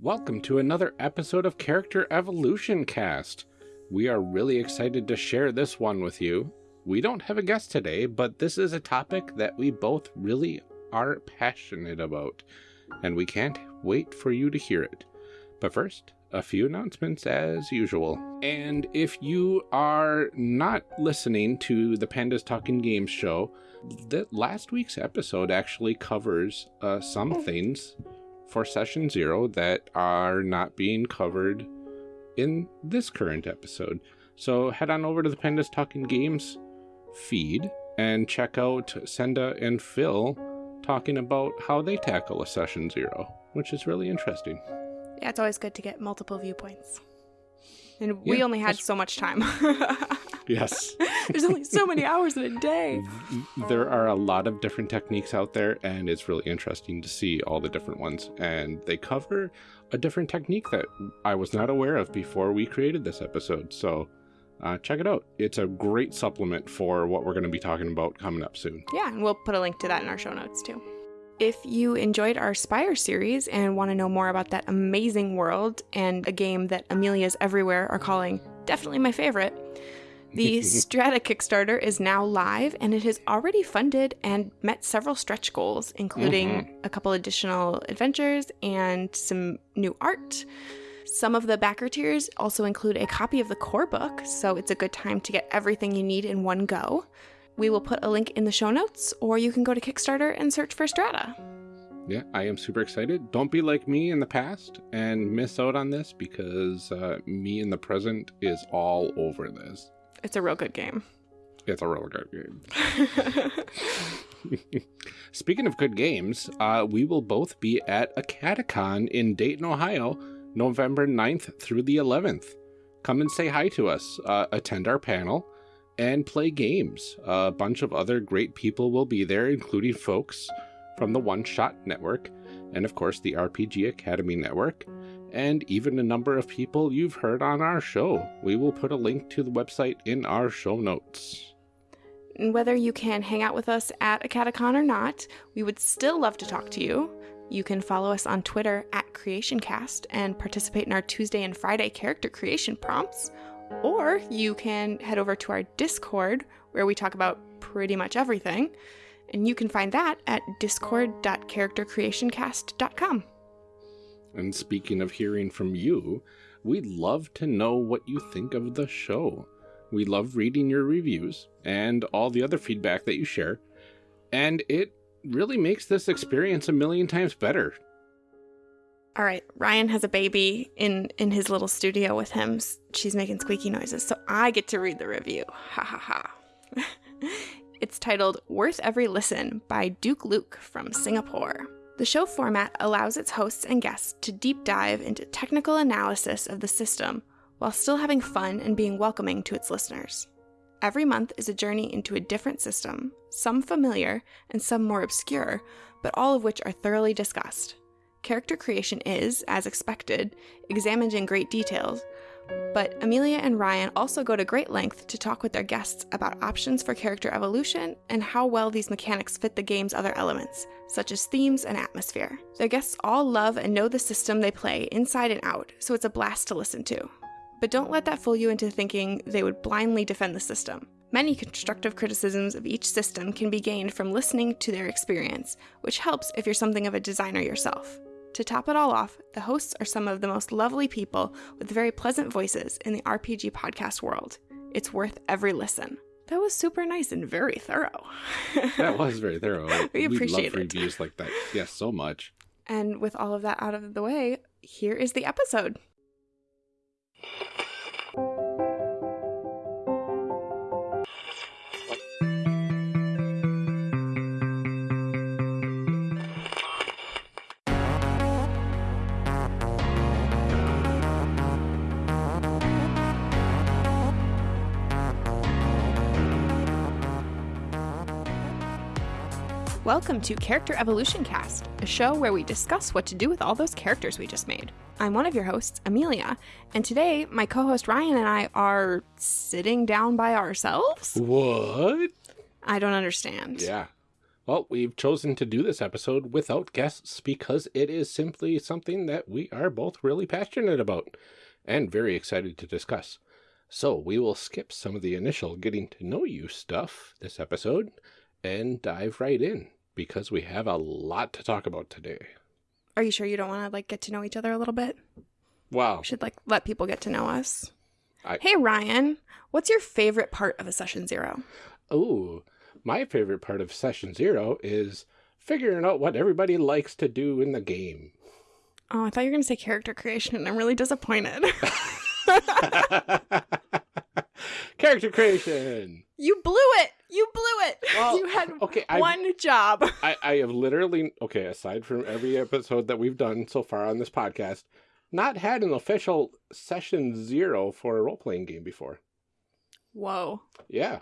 Welcome to another episode of Character Evolution Cast. We are really excited to share this one with you. We don't have a guest today, but this is a topic that we both really are passionate about, and we can't wait for you to hear it. But first, a few announcements as usual. And if you are not listening to the Pandas Talking Games show, that last week's episode actually covers uh, some things for session zero that are not being covered in this current episode. So head on over to the Pandas Talking Games feed and check out Senda and Phil talking about how they tackle a session zero, which is really interesting. Yeah, it's always good to get multiple viewpoints. And we Yeah, only had that's- so much time. Yes. There's only so many hours in a day. there are a lot of different techniques out there, and it's really interesting to see all the different ones. And they cover a different technique that I was not aware of before we created this episode. So uh, check it out. It's a great supplement for what we're going to be talking about coming up soon. Yeah, and we'll put a link to that in our show notes too. If you enjoyed our Spire series and want to know more about that amazing world and a game that Amelia's everywhere are calling definitely my favorite, the Strata Kickstarter is now live and it has already funded and met several stretch goals, including a couple additional adventures and some new art. Some of the backer tiers also include a copy of the core book, so it's a good time to get everything you need in one go. We will put a link in the show notes, or you can go to Kickstarter and search for Strata. Yeah, I am super excited. Don't be like me in the past and miss out on this because uh, me in the present is all over this. It's a real good game. It's a real good game. Speaking of good games, uh, we will both be at Acadecon in Dayton, Ohio, November 9th through the 11th. Come and say hi to us, uh, attend our panel, and play games. a bunch of other great people will be there, including folks from the One Shot Network, and of course the RPG Academy Network, and even a number of people you've heard on our show. We will put a link to the website in our show notes. Whether you can hang out with us at Acadecon or not, we would still love to talk to you. You can follow us on Twitter at CreationCast and participate in our Tuesday and Friday character creation prompts. Or you can head over to our Discord where we talk about pretty much everything. And you can find that at discord.charactercreationcast.com. And speaking of hearing from you, we'd love to know what you think of the show. We love reading your reviews and all the other feedback that you share, and it really makes this experience a million times better. All right, Ryan has a baby in in his little studio with him. She's making squeaky noises, so I get to read the review. Ha ha ha. it's titled "Worth Every Listen" by Duke Luke from Singapore. The show format allows its hosts and guests to deep dive into technical analysis of the system while still having fun and being welcoming to its listeners. Every month is a journey into a different system, some familiar and some more obscure, but all of which are thoroughly discussed. Character creation is, as expected, examined in great details, but Amelia and Ryan also go to great length to talk with their guests about options for character evolution and how well these mechanics fit the game's other elements, such as themes and atmosphere. Their guests all love and know the system they play inside and out, so it's a blast to listen to. But don't let that fool you into thinking they would blindly defend the system. Many constructive criticisms of each system can be gained from listening to their experience, which helps if you're something of a designer yourself. To top it all off, the hosts are some of the most lovely people with very pleasant voices in the RPG podcast world. It's worth every listen. That was super nice and very thorough. That was very thorough. We appreciate love it. reviews like that. Yes, so much. and with all of that out of the way, here is the episode. Welcome to Character Evolution Cast, a show where we discuss what to do with all those characters we just made. I'm one of your hosts, Amelia, and today my co host Ryan and I are sitting down by ourselves? What? I don't understand. Yeah. Well, we've chosen to do this episode without guests because it is simply something that we are both really passionate about and very excited to discuss. So we will skip some of the initial getting to know you stuff this episode and dive right in because we have a lot to talk about today. Are you sure you don't want to like get to know each other a little bit? Wow. We should like let people get to know us. I- Hey Ryan, what's your favorite part of a session zero? Oh, my favorite part of session zero is figuring out what everybody likes to do in the game. Oh, I thought you were gonna say character creation, and I'm really disappointed. Character creation. you blew it. You blew it. Well, you had okay, one job. I, I have literally, okay, aside from every episode that we've done so far on this podcast, not had an official session zero for a role playing game before. Whoa, Yeah.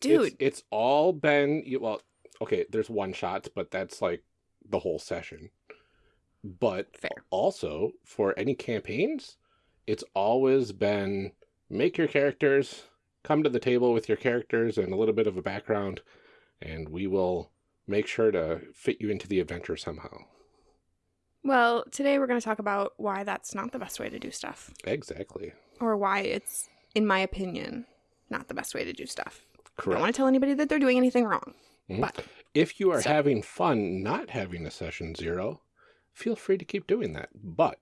dude. It's, it's all been, well, okay, there's one shots, but that's like the whole session. But Fair. also, for any campaigns, it's always been make your characters, come to the table with your characters and a little bit of a background, and we will make sure to fit you into the adventure somehow. Well, today we're going to talk about why that's not the best way to do stuff, Exactly. or why it's, in my opinion, not the best way to do stuff. I don't want to tell anybody that they're doing anything wrong. Mhm. But If you are So- having fun not having a session zero, feel free to keep doing that. But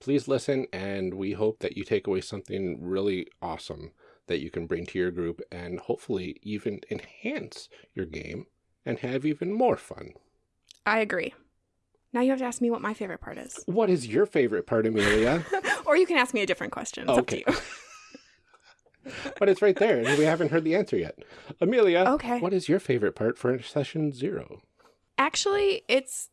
please listen, and we hope that you take away something really awesome that you can bring to your group and hopefully even enhance your game and have even more fun. I agree. Now you have to ask me what my favorite part is. What is your favorite part, Amelia? or you can ask me a different question. It's Okay. up to you. but it's right there, and we haven't heard the answer yet. Amelia, Okay. what is your favorite part for session zero? Actually, it's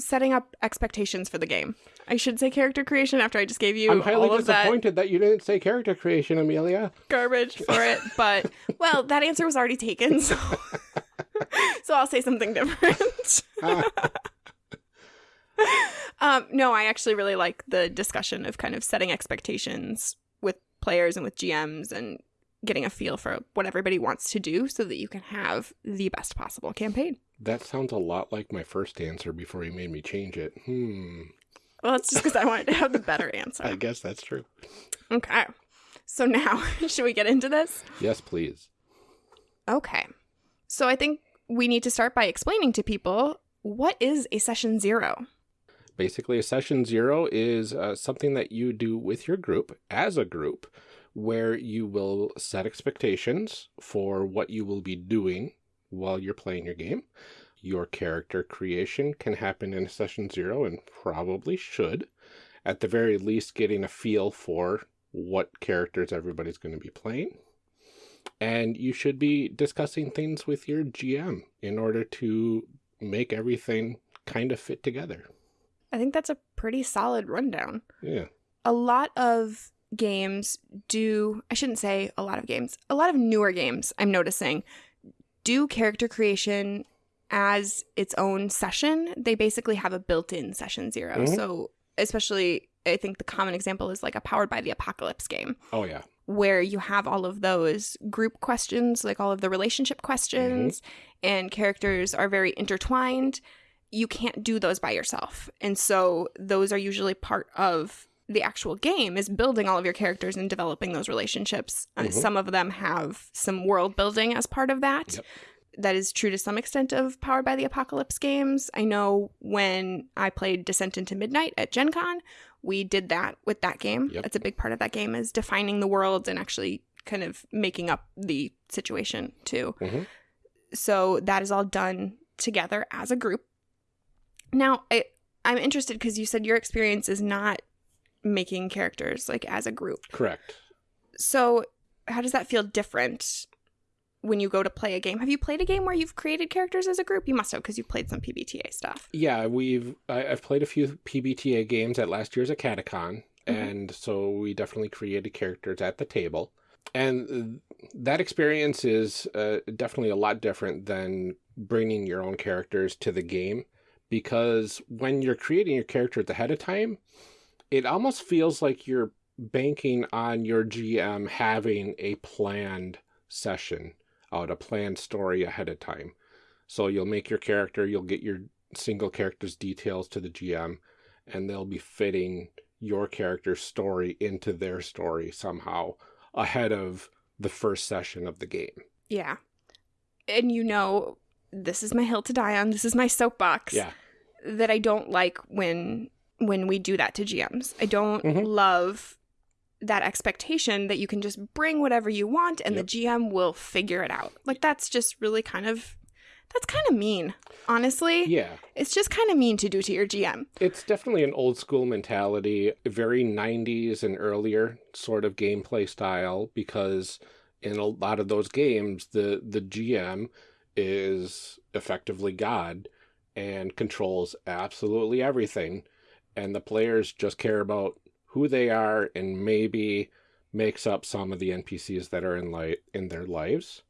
setting up expectations for the game. I should say character creation after I just gave you I'm highly all of that disappointed that you didn't say character creation, Amelia. garbage for it, but well, that answer was already taken, so so I'll say something different. um, no, I actually really like the discussion of kind of setting expectations with players and with GMs and getting a feel for what everybody wants to do so that you can have the best possible campaign. That sounds a lot like my first answer before you made me change it. Hmm. Well, it's just because I wanted to have the better answer. I guess that's true. Okay. So now, should we get into this? Yes, please. Okay. So I think we need to start by explaining to people what is a session zero? Basically, a session zero is uh, something that you do with your group as a group where you will set expectations for what you will be doing while you're playing your game. Your character creation can happen in session zero and probably should. At the very least, getting a feel for what characters everybody's going to be playing. And you should be discussing things with your GM in order to make everything kind of fit together. I think that's a pretty solid rundown. Yeah. A lot of games do, I shouldn't say a lot of games, a lot of newer games I'm noticing do character creation as its own session. They basically have a built in session 0 Mhm. So, especially, I think the common example is like a Powered by the Apocalypse game. Oh, yeah. where you have all of those group questions, like all of the relationship questions, and characters are very intertwined. You can't do those by yourself. And so those are usually part of the actual game is building all of your characters and developing those relationships. Uh, Mhm. some of them have some world building as part of that. Yep. That is true to some extent of Powered by the Apocalypse games. I know when I played Descent into Midnight at Gen Con, we did that with that game. Yep. That's a big part of that game is defining the world and actually kind of making up the situation too. Mhm. So that is all done together as a group. Now, I, I'm interested because you said your experience is not making characters like as a group. Correct. So, how does that feel different when you go to play a game? Have you played a game where you've created characters as a group? You must have because you've played some PBTA stuff. Yeah, we've I, I've played a few PBTA games at last year's Acadecon, Mhm. and so we definitely created characters at the table. And that experience is uh, definitely a lot different than bringing your own characters to the game, because when you're creating your characters ahead of time, it almost feels like you're banking on your GM having a planned session out, a planned story ahead of time. So you'll make your character, you'll get your single character's details to the GM, and they'll be fitting your character's story into their story somehow ahead of the first session of the game. Yeah. And you know, this is my hill to die on. This is my soapbox. Yeah. That I don't like when when we do that to GMs. I don't Mhm. love that expectation that you can just bring whatever you want and Yep. the GM will figure it out. Like that's just really kind of that's kind of mean. Honestly, Yeah. it's just kind of mean to do to your GM. It's definitely an old school mentality, very 90s and earlier sort of gameplay style because in a lot of those games the the GM is effectively God and controls absolutely everything and the players just care about who they are and maybe makes up some of the NPCs that are in light in their lives.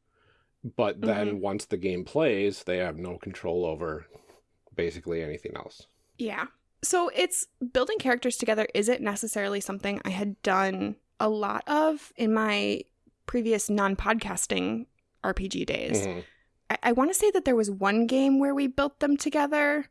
But then once the game plays, they have no control over basically anything else. Yeah. So it's building characters together isn't necessarily something I had done a lot of in my previous non podcasting RPG days. Mhm. I, I want to say that there was one game where we built them together,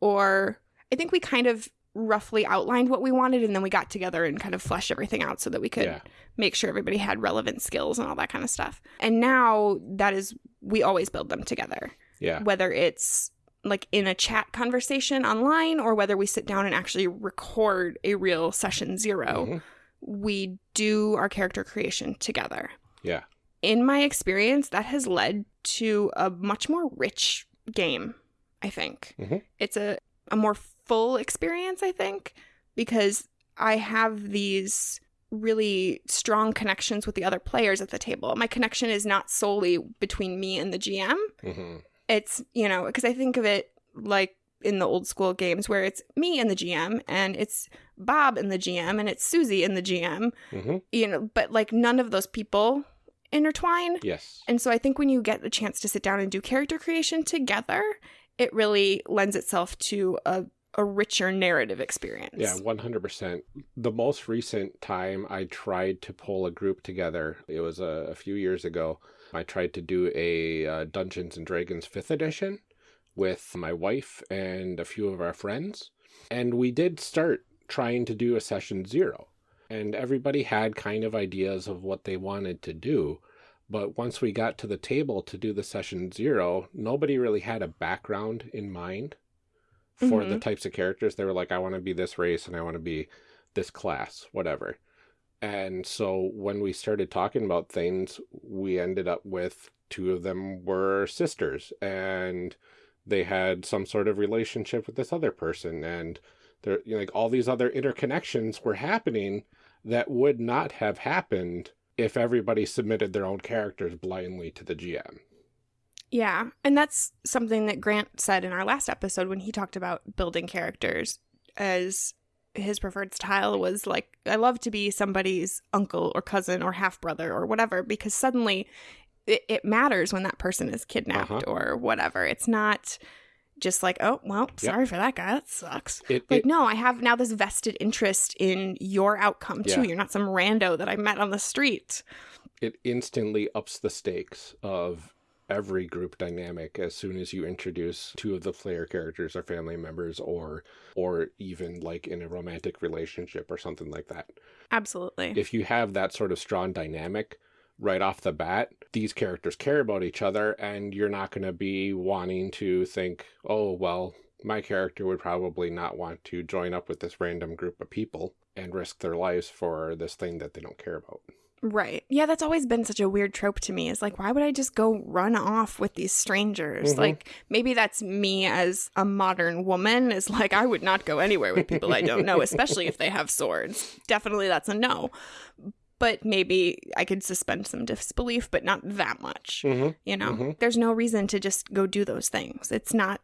or I think we kind of roughly outlined what we wanted and then we got together and kind of fleshed everything out so that we could Yeah. make sure everybody had relevant skills and all that kind of stuff. And now that is, we always build them together Yeah. whether it's like in a chat conversation online or whether we sit down and actually record a real session 0 Mhm. we do our character creation together. Yeah. In my experience, that has led to a much more rich game, I think. Mhm. It's a, a more full experience, I think, because I have these really strong connections with the other players at the table. My connection is not solely between me and the GM hmm it's you know because i think of it like in the old school games where it's me and the gm and it's bob and the gm and it's susie and the gm hmm you know but like none of those people intertwine Yes. and so i think when you get the chance to sit down and do character creation together it really lends itself to a, a richer narrative experience Yeah, 100%. The most recent time I tried to pull a group together, it was a, a few years ago. I tried to do a uh, Dungeons and Dragons 5th edition with my wife and a few of our friends. And we did start trying to do a session zero. And everybody had kind of ideas of what they wanted to do. But once we got to the table to do the session zero, nobody really had a background in mind for the Mhm. types of characters. They were like, I want to be this race and I want to be this class, whatever. And so when we started talking about things, we ended up with two of them were sisters and they had some sort of relationship with this other person. And there, you know, like all these other interconnections were happening that would not have happened if everybody submitted their own characters blindly to the GM. Yeah. And that's something that Grant said in our last episode when he talked about building characters as his preferred style was like, I love to be somebody's uncle or cousin or half brother or whatever, because suddenly it, it matters when that person is kidnapped Uh-huh. or whatever. It's not just like, oh, well, sorry for that guy. That sucks. It, Like, it- no, I have now this vested interest in your outcome too. Yeah. You're not some rando that I met on the street. it instantly ups the stakes of every group dynamic as soon as you introduce two of the player characters or family members or or even like in a romantic relationship or something like that. Absolutely. If you have that sort of strong dynamic right off the bat, these characters care about each other and you're not going to be wanting to think, "Oh, well, my character would probably not want to join up with this random group of people and risk their lives for this thing that they don't care about." Right. Yeah, that's always been such a weird trope to me. Is like, why would I just go run off with these strangers? Mhm. Like, maybe that's me as a modern woman. Is like, I would not go anywhere with people I don't know, especially if they have swords. Definitely, that's a no. But maybe I could suspend some disbelief, but not that much. Mhm. You know, Mhm. there's no reason to just go do those things. It's not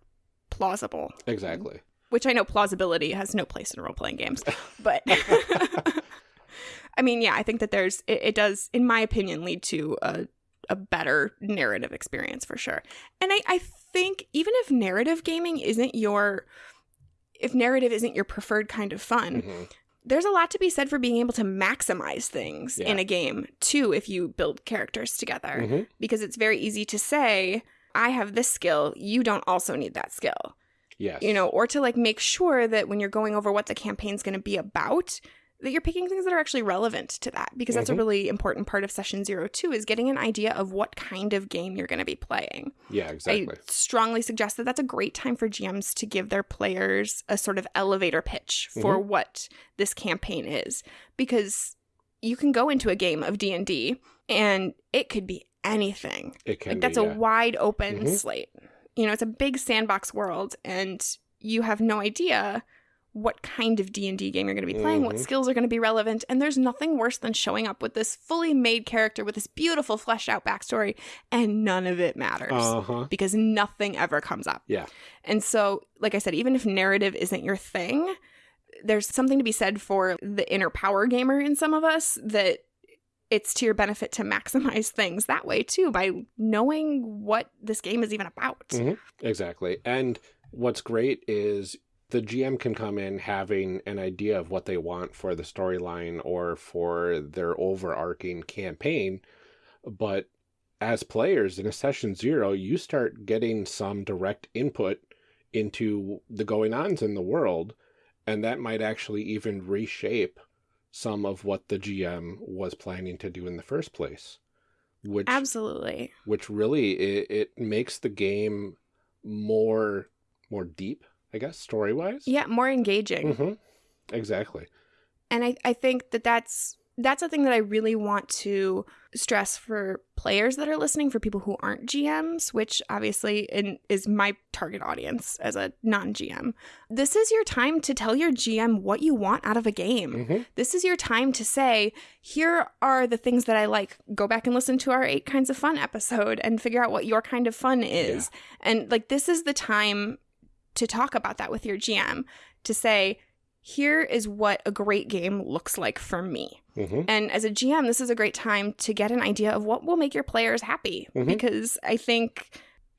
plausible. Exactly. Which I know plausibility has no place in role playing games, but I mean, yeah, I think that there's it, it does, in my opinion, lead to a a better narrative experience for sure. And I I think even if narrative gaming isn't your if narrative isn't your preferred kind of fun, Mhm. there's a lot to be said for being able to maximize things in a game too if you build characters together Mhm. because it's very easy to say I have this skill, you don't also need that skill. Yes. You know, or to like make sure that when you're going over what the campaign's going to be about, that you're picking things that are actually relevant to that because that's Mhm. a really important part of session 0 too is getting an idea of what kind of game you're going to be playing. yeah, exactly. I strongly suggest that that's a great time for GMs to give their players a sort of elevator pitch for Mm-hmm. what this campaign is because you can go into a game of D&D and it could be anything. it can Like that's be, a yeah. wide open Mhm. slate. You know, it's a big sandbox world and you have no idea what kind of D&D game you're going to be playing, what Mhm. skills are going to be relevant, and there's nothing worse than showing up with this fully made character with this beautiful fleshed out backstory and none of it matters Uh-huh. because nothing ever comes up. Yeah. And so, like I said, even if narrative isn't your thing, there's something to be said for the inner power gamer in some of us that it's to your benefit to maximize things that way too by knowing what this game is even about. Mhm. Exactly. And what's great is the GM can come in having an idea of what they want for the storyline or for their overarching campaign. But as players in a session zero, you start getting some direct input into the going ons in the world. And that might actually even reshape some of what the GM was planning to do in the first place. Which Absolutely. which really it, it makes the game more more deep, I guess, story wise. Yeah, more engaging. hmm Exactly. and I, I think that that's that's a thing that i really want to stress for players that are listening for people who aren't gms which obviously in, is my target audience as a non-gm this is your time to tell your gm what you want out of a game. Hmm this is your time to say here are the things that i like. Go back and listen to our eight kinds of fun episode and figure out what your kind of fun is. And like this is the time to talk about that with your gm to say here is what a great game looks like for me hmm and as a gm this is a great time to get an idea of what will make your players happy Mhm. because i think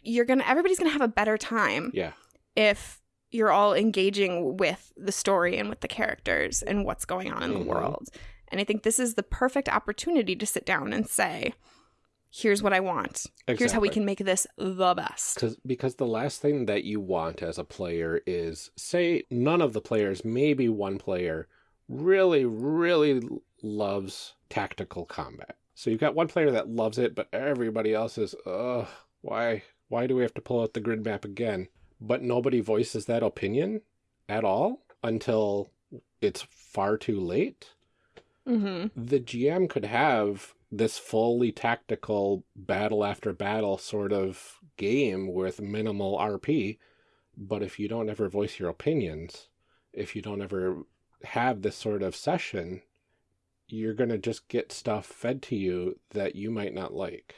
you're gonna everybody's gonna have a better time Yeah. if you're all engaging with the story and with the characters and what's going on in Mhm. the world. And I think this is the perfect opportunity to sit down and say, here's what I want. Here's how we can make this the best. Cause, because the last thing that you want as a player is, say, none of the players, maybe one player, really, really loves tactical combat. So you've got one player that loves it, but everybody else is, ugh, why, why do we have to pull out the grid map again? But nobody voices that opinion at all until it's far too late hmm the GM could have this fully tactical battle after battle sort of game with minimal RP, but if you don't ever voice your opinions, if you don't ever have this sort of session, you're going to just get stuff fed to you that you might not like.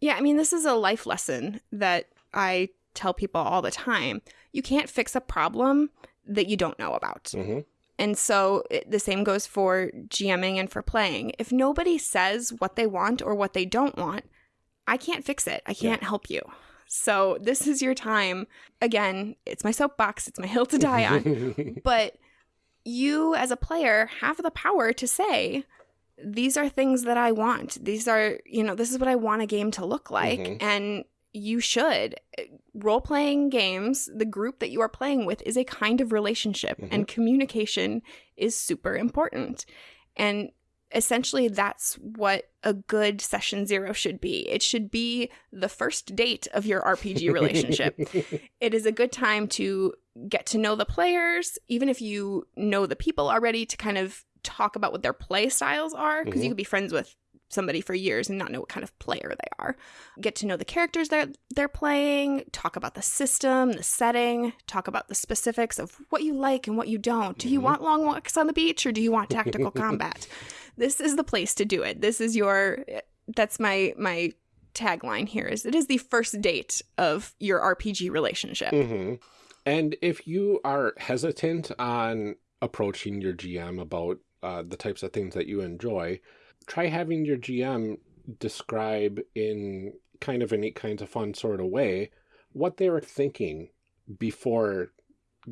Yeah, I mean, this is a life lesson that I tell people all the time. You can't fix a problem that you don't know about. hmm And so it, the same goes for GMing and for playing. If nobody says what they want or what they don't want, I can't fix it. I can't help you. So this is your time. Again, it's my soapbox, it's my hill to die on. but you as a player have the power to say, these are things that I want. These are, you know, this is what I want a game to look like. Mhm. And you should. Role playing games, the group that you are playing with is a kind of relationship, Mhm. and communication is super important. And essentially, that's what a good session zero should be. It should be the first date of your RPG relationship it is a good time to get to know the players, even if you know the people already, to kind of talk about what their play styles are, because Mhm. you could be friends with somebody for years and not know what kind of player they are. Get to know the characters that they're playing, talk about the system, the setting, talk about the specifics of what you like and what you don't. Do you Mhm. want long walks on the beach or do you want tactical combat? This is the place to do it. This is your that's my my tagline here is it is the first date of your RPG relationship. hmm And if you are hesitant on approaching your GM about uh, the types of things that you enjoy, try having your GM describe in kind of a neat kinds of fun sort of way what they were thinking before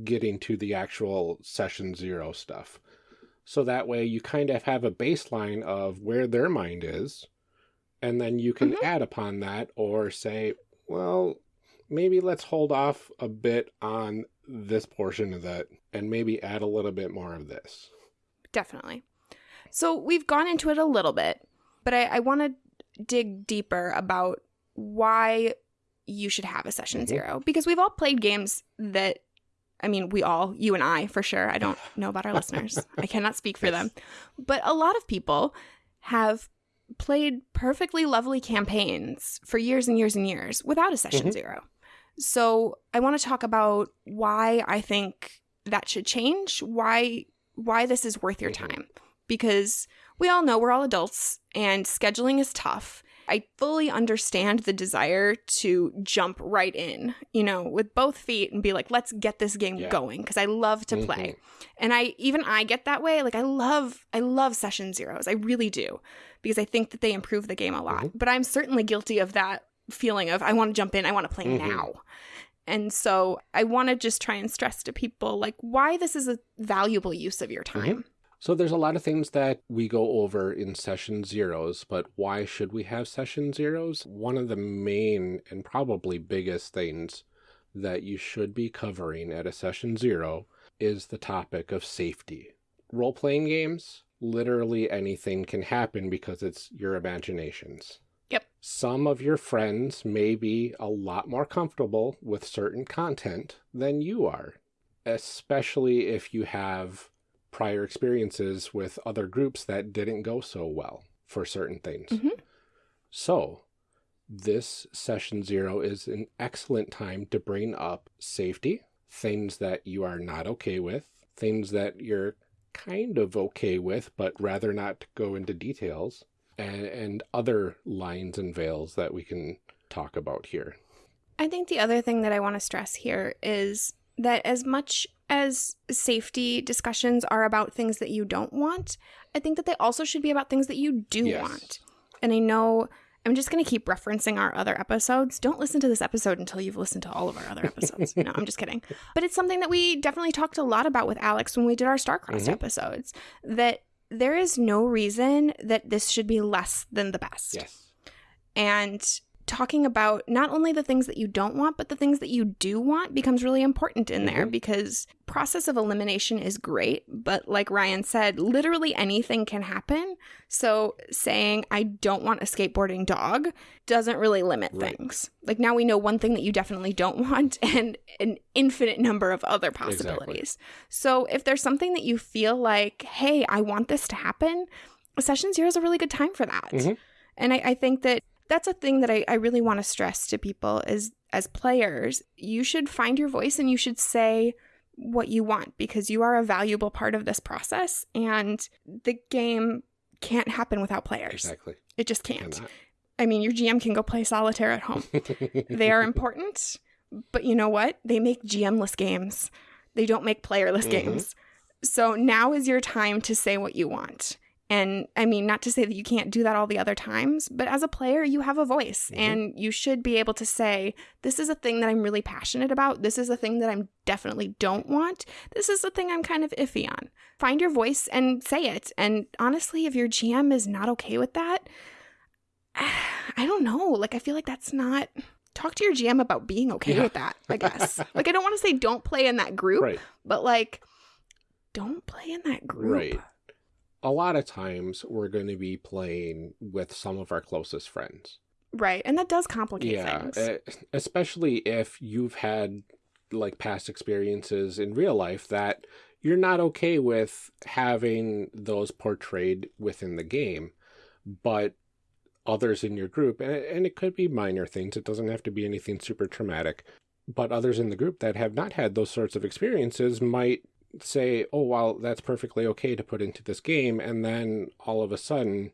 getting to the actual session zero stuff. So that way you kind of have a baseline of where their mind is, and then you can Mhm. add upon that or say, well, maybe let's hold off a bit on this portion of that and maybe add a little bit more of this. Definitely. So we've gone into it a little bit, but I, I want to dig deeper about why you should have a session Mhm. zero because we've all played games that I mean, we all, you and I for sure. I don't know about our listeners. I cannot speak for them. But a lot of people have played perfectly lovely campaigns for years and years and years without a session Mhm. zero. So I want to talk about why I think that should change, why why this is worth your Mhm. time. Because we all know we're all adults and scheduling is tough. I fully understand the desire to jump right in, you know, with both feet and be like, let's get this game Yeah. going because I love to play. And I even I get that way. Like I love I love session zeros. I really do. Because I think that they improve the game a lot. Mhm. But I'm certainly guilty of that feeling of I want to jump in, I want to play Mhm. now. And so I want to just try and stress to people like why this is a valuable use of your time. So there's a lot of things that we go over in session zeros, but why should we have session zeros? One of the main and probably biggest things that you should be covering at a session zero is the topic of safety. Role playing games, literally anything can happen because it's your imaginations. Yep. Some of your friends may be a lot more comfortable with certain content than you are, especially if you have prior experiences with other groups that didn't go so well for certain things. Mhm. So, this session zero is an excellent time to bring up safety, things that you are not okay with, things that you're kind of okay with, but rather not go into details, and, and other lines and veils that we can talk about here. I think the other thing that I want to stress here is that as much as safety discussions are about things that you don't want, I think that they also should be about things that you do Yes. want. And I know I'm just going to keep referencing our other episodes. Don't listen to this episode until you've listened to all of our other episodes. no, I'm just kidding. But it's something that we definitely talked a lot about with Alex when we did our Starcrossed Mhm. episodes that there is no reason that this should be less than the best Yes. and talking about not only the things that you don't want but the things that you do want becomes really important in there Mhm. because process of elimination is great but like ryan said literally anything can happen so saying i don't want a skateboarding dog doesn't really limit Right. things like now we know one thing that you definitely don't want and an infinite number of other Exactly. possibilities so if there's something that you feel like hey i want this to happen session zero is a really good time for that Mhm. and I, I think that that's a thing that I, I really want to stress to people is as players, you should find your voice and you should say what you want because you are a valuable part of this process and the game can't happen without players. Exactly. It just can't. I mean, your GM can go play solitaire at home. they are important, but you know what? They make GM-less games. They don't make playerless Mhm. games. So now is your time to say what you want. And I mean, not to say that you can't do that all the other times, but as a player, you have a voice Mhm. and you should be able to say, this is a thing that I'm really passionate about. This is a thing that I'm definitely don't want. This is a thing I'm kind of iffy on. Find your voice and say it. And honestly, if your GM is not okay with that, I don't know. Like, I feel like that's not. Talk to your GM about being okay Yeah. with that, I guess. like, I don't want to say don't play in that group, right. but like, don't play in that group. Right. A lot of times we're going to be playing with some of our closest friends. Right. And that does complicate Yeah, things. eh, especially if you've had like past experiences in real life that you're not okay with having those portrayed within the game, but others in your group, and, and it could be minor things, it doesn't have to be anything super traumatic, but others in the group that have not had those sorts of experiences might say, oh, well, that's perfectly okay to put into this game, and then all of a sudden,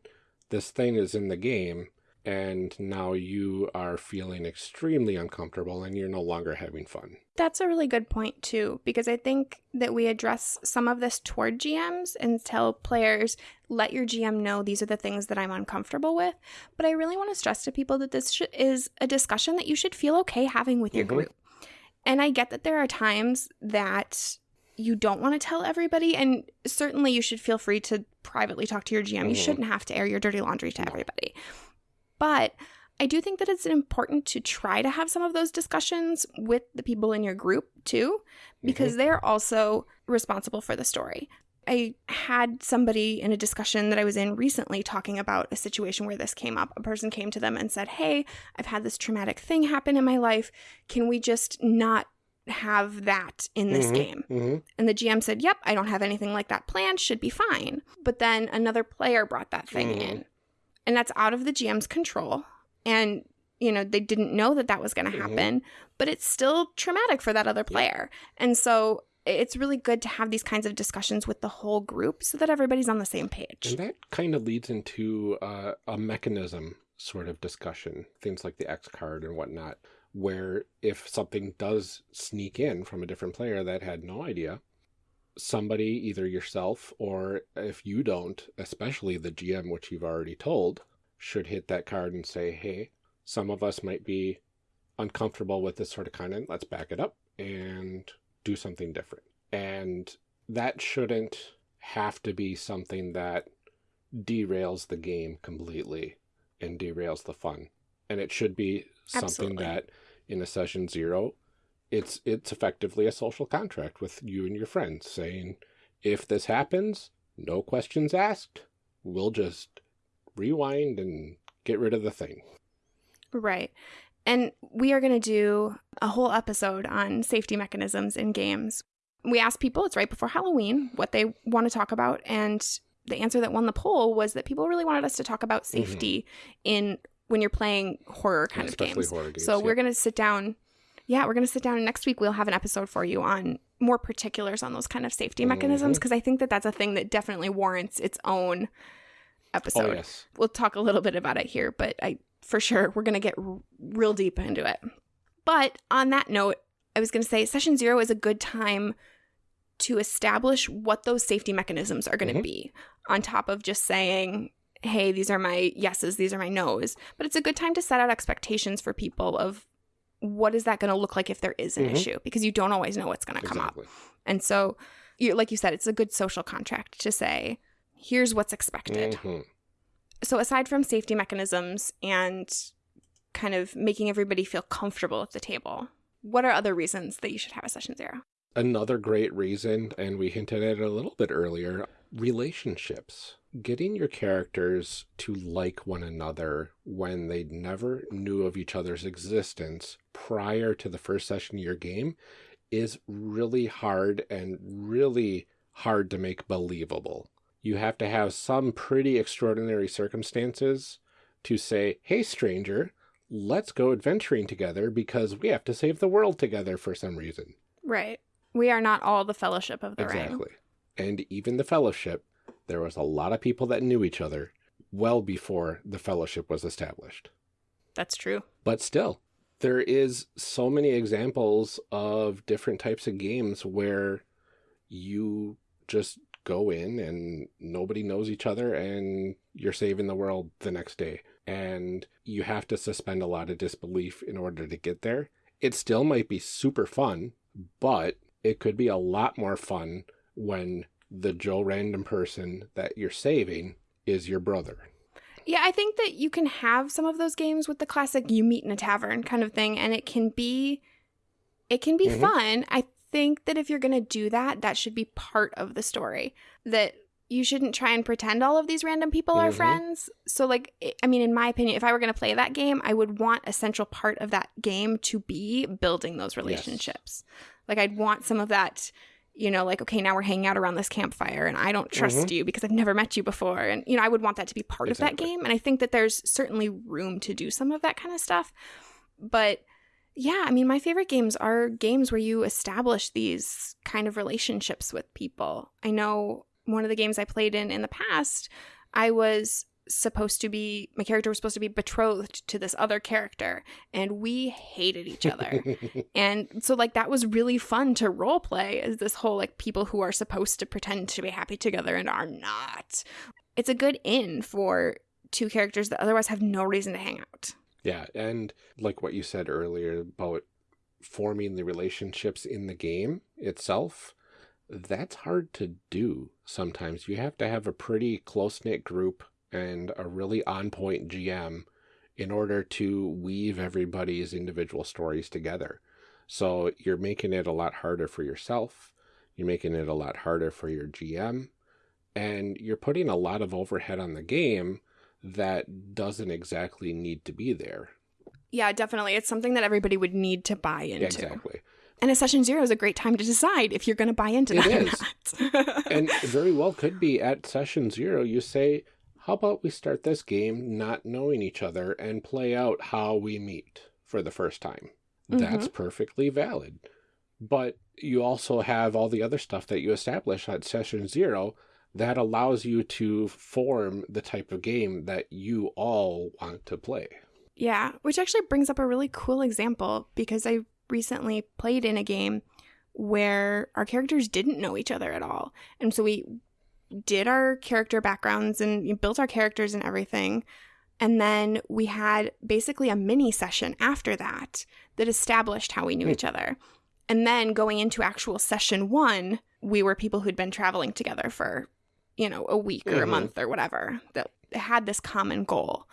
this thing is in the game and now you are feeling extremely uncomfortable and you're no longer having fun. That's a really good point, too, because I think that we address some of this toward GMs and tell players, let your GM know these are the things that I'm uncomfortable with. But I really want to stress to people that this sh- is a discussion that you should feel okay having with your Mhm. group. And I get that there are times that you don't want to tell everybody, and certainly you should feel free to privately talk to your GM. You Mhm. shouldn't have to air your dirty laundry to everybody. But I do think that it's important to try to have some of those discussions with the people in your group too, because they're also responsible for the story. I had somebody in a discussion that I was in recently talking about a situation where this came up. A person came to them and said, Hey, I've had this traumatic thing happen in my life. Can we just not have that in this Mhm, game? mhm. And the GM said, Yep, I don't have anything like that planned, should be fine. But then another player brought that thing Mhm. in. And that's out of the GM's control. And, you know, they didn't know that that was going to Mhm. happen, but it's still traumatic for that other player. And so it's really good to have these kinds of discussions with the whole group so that everybody's on the same page. And that kind of leads into uh, a mechanism sort of discussion, things like the X card and whatnot, where if something does sneak in from a different player that had no idea, somebody, either yourself or if you don't, especially the GM, which you've already told, should hit that card and say, hey, some of us might be uncomfortable with this sort of content. Let's back it up and do something different. And that shouldn't have to be something that derails the game completely and derails the fun. And it should be something that in a session zero, it's it's effectively a social contract with you and your friends saying, if this happens, no questions asked, we'll just rewind and get rid of the thing. Right. And we are going to do a whole episode on safety mechanisms in games. We asked people, it's right before Halloween, what they want to talk about. And the answer that won the poll was that people really wanted us to talk about mm-hmm. safety in when you're playing horror kind of Especially games. horror games. So we're going to sit down. Yeah, we're going to sit down and next week we'll have an episode for you on more particulars on those kind of safety mechanisms Mhm. because I think that that's a thing that definitely warrants its own episode Oh, yes. we'll talk a little bit about it here, but I for sure we're going to get r- real deep into it. But on that note, I was going to say session 0 is a good time to establish what those safety mechanisms are going to Mhm. be on top of just saying, "Hey, these are my yeses, these are my nos." But it's a good time to set out expectations for people of what is that going to look like if there is an Mhm. issue because you don't always know what's going to come up. And so, you, like you said, it's a good social contract to say, "Here's what's expected." Mhm. so aside from safety mechanisms and kind of making everybody feel comfortable at the table what are other reasons that you should have a session zero Another great reason, and we hinted at it a little bit earlier relationships. Getting your characters to like one another when they never knew of each other's existence prior to the first session of your game is really hard and really hard to make believable. You have to have some pretty extraordinary circumstances to say, hey, stranger, let's go adventuring together because we have to save the world together for some reason. right we are not all the fellowship of the ring Exactly. And even the fellowship, there was a lot of people that knew each other well before the fellowship was established. that's true But still, there is so many examples of different types of games where you just go in and nobody knows each other and you're saving the world the next day. And you have to suspend a lot of disbelief in order to get there. It still might be super fun, but it could be a lot more fun when the Joe random person that you're saving is your brother. yeah i think that you can have some of those games with the classic you meet in a tavern kind of thing and it can be it can be Mhm. fun i think that if you're going to do that that should be part of the story that you shouldn't try and pretend all of these random people are Mhm. friends so like i I mean in my opinion if i were going to play that game i would want a central part of that game to be building those relationships like i'd want some of that you know like okay now we're hanging out around this campfire and i don't trust mm-hmm. you because i've never met you before. And you know i would want that to be part of that game and i think that there's certainly room to do some of that kind of stuff. But yeah, I mean, my favorite games are games where you establish these kind of relationships with people. I know one of the games I played in in the past, I was supposed to be, my character was supposed to be betrothed to this other character, and we hated each other. and so, like, that was really fun to role play as this whole, like, people who are supposed to pretend to be happy together and are not. It's a good in for two characters that otherwise have no reason to hang out. Yeah, and like what you said earlier about forming the relationships in the game itself, that's hard to do sometimes. You have to have a pretty close knit group and a really on point GM in order to weave everybody's individual stories together. So you're making it a lot harder for yourself. You're making it a lot harder for your GM. And you're putting a lot of overhead on the game that doesn't exactly need to be there. Yeah, definitely. It's something that everybody would need to buy into. Exactly. And a session zero is a great time to decide if you're going to buy into It that or not. and very well could be at session zero, you say, how about we start this game not knowing each other and play out how we meet for the first time? That's mm-hmm. perfectly valid. But you also have all the other stuff that you establish at session zero that allows you to form the type of game that you all want to play. Yeah, which actually brings up a really cool example because I recently played in a game where our characters didn't know each other at all. And so we did our character backgrounds and built our characters and everything. And then we had basically a mini session after that that established how we knew Hmm. each other. And then going into actual session one, we were people who'd been traveling together for, you know, a week or a Mhm. month or whatever that had this common goal.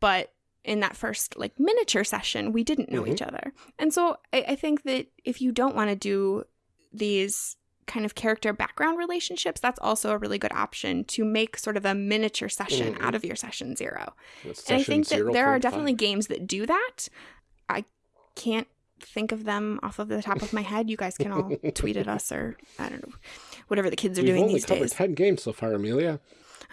But in that first like miniature session, we didn't know Mhm. each other. And so I, I think that if you don't want to do these kind of character background relationships, that's also a really good option to make sort of a miniature session Mhm. out of your session zero. That's and I think that there are 0.5. definitely games that do that. I can't think of them off of the top of my head. You guys can all tweet at us or I don't know, whatever the kids are We've doing only these covered days. 10 games so far, Amelia.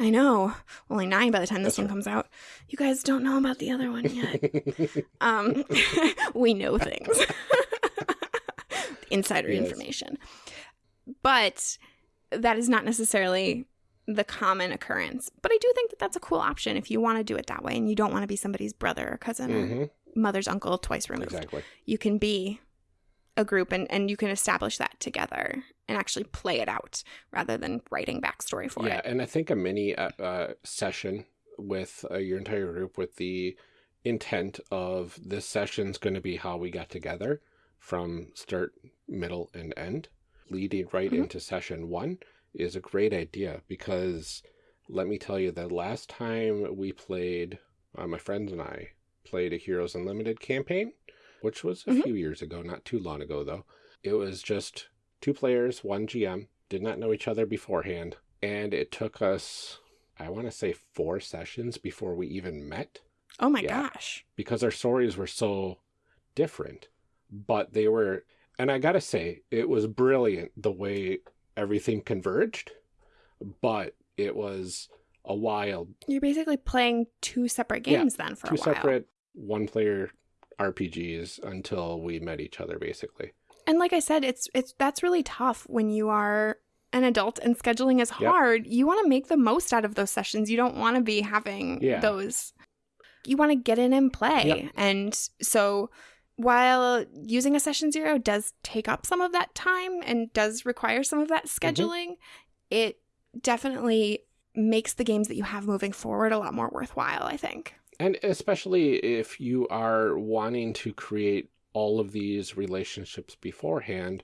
I know. Only nine by the time this That's one comes out. You guys don't know about the other one yet. um, we know things. Insider Yes. information. But that is not necessarily the common occurrence. But I do think that that's a cool option if you want to do it that way and you don't want to be somebody's brother or cousin or hmm mother's uncle twice removed. Exactly. You can be a group and, and you can establish that together and actually play it out rather than writing backstory for yeah, it. Yeah, and I think a mini uh, uh, session with uh, your entire group with the intent of this session's going to be how we got together from start, middle, and end, leading right Mhm. into session one is a great idea because let me tell you, the last time we played, uh, my friends and I played a Heroes Unlimited campaign, which was a Mhm. few years ago, not too long ago though. It was just two players, one GM, did not know each other beforehand, and it took us, I want to say, four sessions before we even met Oh my Yeah. gosh. because our stories were so different. But they were, and I gotta say, it was brilliant the way everything converged, but it was a wild You're basically playing two separate Yeah, games then for two a while. separate one player RPGs until we met each other basically. And like I said, it's it's that's really tough when you are an adult and scheduling is Yep. hard. You want to make the most out of those sessions. You don't want to be having Yeah. those you want to get in and play. Yep. And so while using a session zero does take up some of that time and does require some of that Mm-hmm. scheduling, it definitely makes the games that you have moving forward a lot more worthwhile, I think. And especially if you are wanting to create all of these relationships beforehand,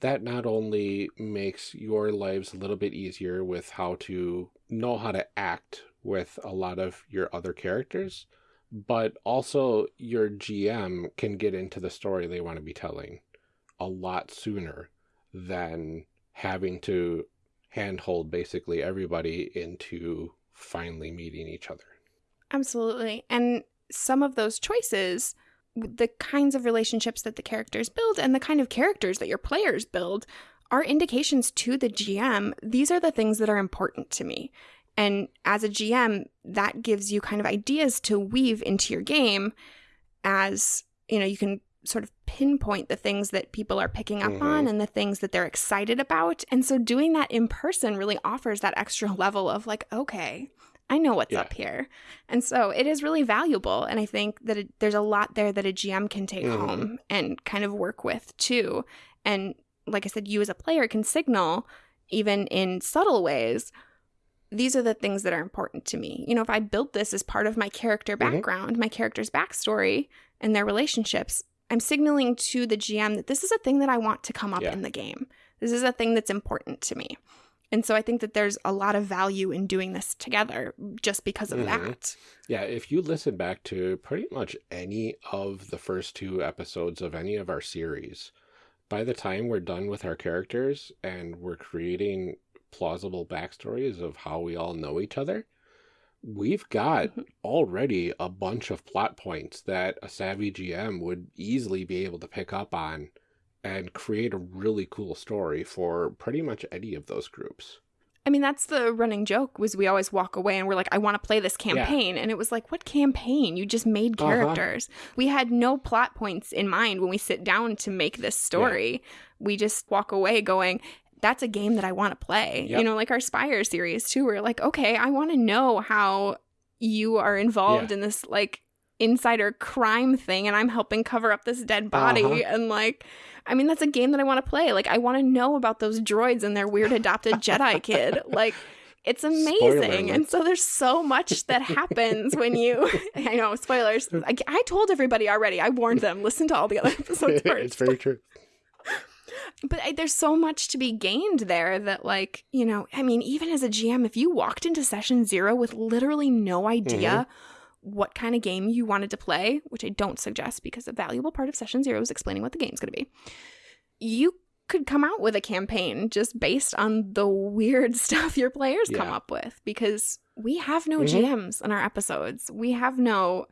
that not only makes your lives a little bit easier with how to know how to act with a lot of your other characters, but also your GM can get into the story they want to be telling a lot sooner than having to handhold basically everybody into finally meeting each other. Absolutely. And some of those choices, the kinds of relationships that the characters build and the kind of characters that your players build are indications to the GM. These are the things that are important to me. And as a GM, that gives you kind of ideas to weave into your game as, you know, you can sort of pinpoint the things that people are picking up Mhm. on and the things that they're excited about. And so doing that in person really offers that extra level of like, okay, I know what's Yeah. up here. And so it is really valuable. And I think that it, there's a lot there that a GM can take Mhm. home and kind of work with too. And like I said, you as a player can signal, even in subtle ways, these are the things that are important to me. You know, if I built this as part of my character Mhm. background, my character's backstory, and their relationships, I'm signaling to the GM that this is a thing that I want to come up Yeah. in the game. This is a thing that's important to me. And so I think that there's a lot of value in doing this together just because of Mhm. that. Yeah, if you listen back to pretty much any of the first two episodes of any of our series, by the time we're done with our characters and we're creating plausible backstories of how we all know each other, we've got Mhm. already a bunch of plot points that a savvy GM would easily be able to pick up on and create a really cool story for pretty much any of those groups. I mean, that's the running joke was we always walk away and we're like, I want to play this campaign. And it was like, what campaign? You just made Uh-huh. characters. We had no plot points in mind when we sit down to make this story. We just walk away going, that's a game that I want to play. Yep. You know, like our Spire series too. We're like, okay, I want to know how you are involved Yeah. in this like insider crime thing and I'm helping cover up this dead body. Uh-huh. And like, I mean, that's a game that I want to play. Like, I want to know about those droids and their weird adopted Jedi kid. Like, it's amazing. And so there's so much that happens when you, I know, spoilers. I, I told everybody already. I warned them. Listen to all the other episodes first. it's very true. But I, there's so much to be gained there that, like, you know, I mean, even as a GM, if you walked into session zero with literally no idea what kind of game you wanted to play, which I don't suggest because a valuable part of session zero is explaining what the game's going to be, you could come out with a campaign just based on the weird stuff your players come up with because we have no Mhm. GMs in our episodes. We have no,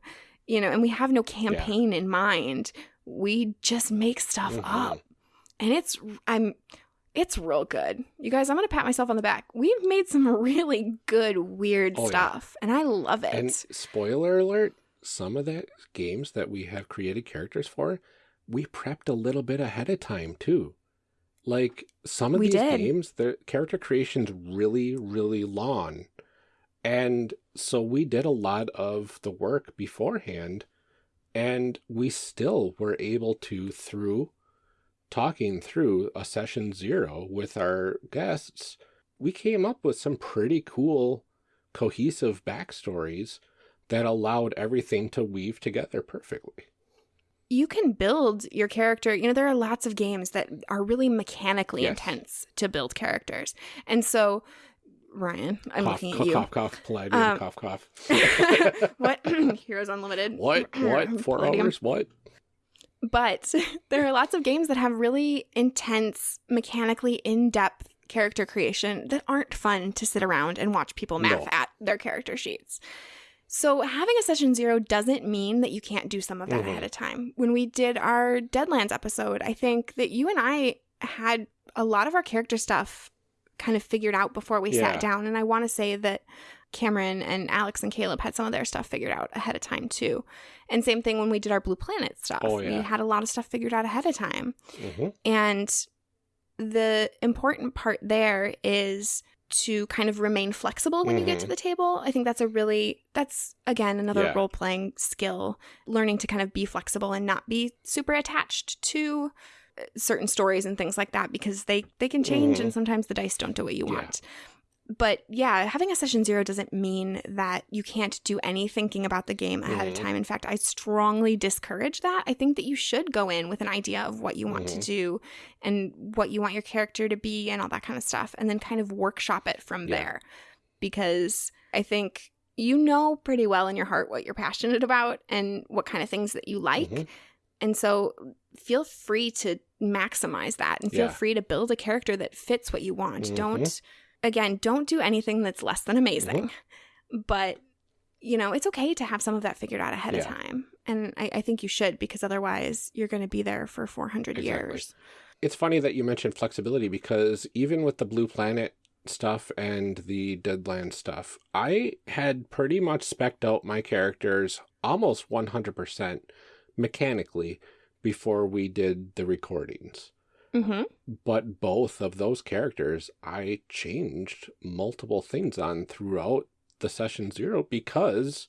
you know, and we have no campaign in mind. We just make stuff Mhm. up and it's I'm it's real good. You guys, I'm gonna pat myself on the back. We've made some really good weird Oh, yeah. stuff, and I love it. And spoiler alert, some of the games that we have created characters for, we prepped a little bit ahead of time too. Like some of We these did. games, the character creation's really, really long. And so we did a lot of the work beforehand, and we still were able to, through talking through a session zero with our guests, we came up with some pretty cool, cohesive backstories that allowed everything to weave together perfectly. you can build your character. You know, there are lots of games that are really mechanically Yes. intense to build characters, and so Ryan, I'm cough, looking at cough, you. cough, cough, Palladium, Um, cough, cough. what Heroes Unlimited? what? What? Four Palladium. hours? What? But there are lots of games that have really intense, mechanically in depth character creation that aren't fun to sit around and watch people math No. at their character sheets. So, having a session zero doesn't mean that you can't do some of that Mhm. ahead of time. When we did our Deadlands episode, I think that you and I had a lot of our character stuff kind of figured out before we Yeah. sat down. And I want to say that Cameron and Alex and Caleb had some of their stuff figured out ahead of time too. And same thing when we did our Blue Planet stuff. Oh, We had a lot of stuff figured out ahead of time. hmm And the important part there is to kind of remain flexible when you get to Mhm. the table. I think that's a really that's again another Yeah. role playing skill, learning to kind of be flexible and not be super attached to uh, certain stories and things like that because they they can change Mhm. and sometimes the dice don't do what you Yeah. want. But yeah, having a session zero doesn't mean that you can't do any thinking about the game ahead of Mhm. time. In fact, I strongly discourage that. I think that you should go in with an idea of what you want to Mhm. do and what you want your character to be and all that kind of stuff, and then kind of workshop it from Yeah. there. Because I think you know pretty well in your heart what you're passionate about and what kind of things that you like. Mhm. And so feel free to maximize that and feel Yeah. free to build a character that fits what you want. Mhm. Don't, again, don't do anything that's less than amazing. Mm-hmm. But, you know, it's okay to have some of that figured out ahead of time. And I, I think you should because otherwise you're going to be there for 400 Exactly. years. It's funny that you mentioned flexibility because even with the Blue Planet stuff and the Deadland stuff, I had pretty much specked out my characters almost 100% mechanically before we did the recordings. Hmm But both of those characters, I changed multiple things on throughout the session zero because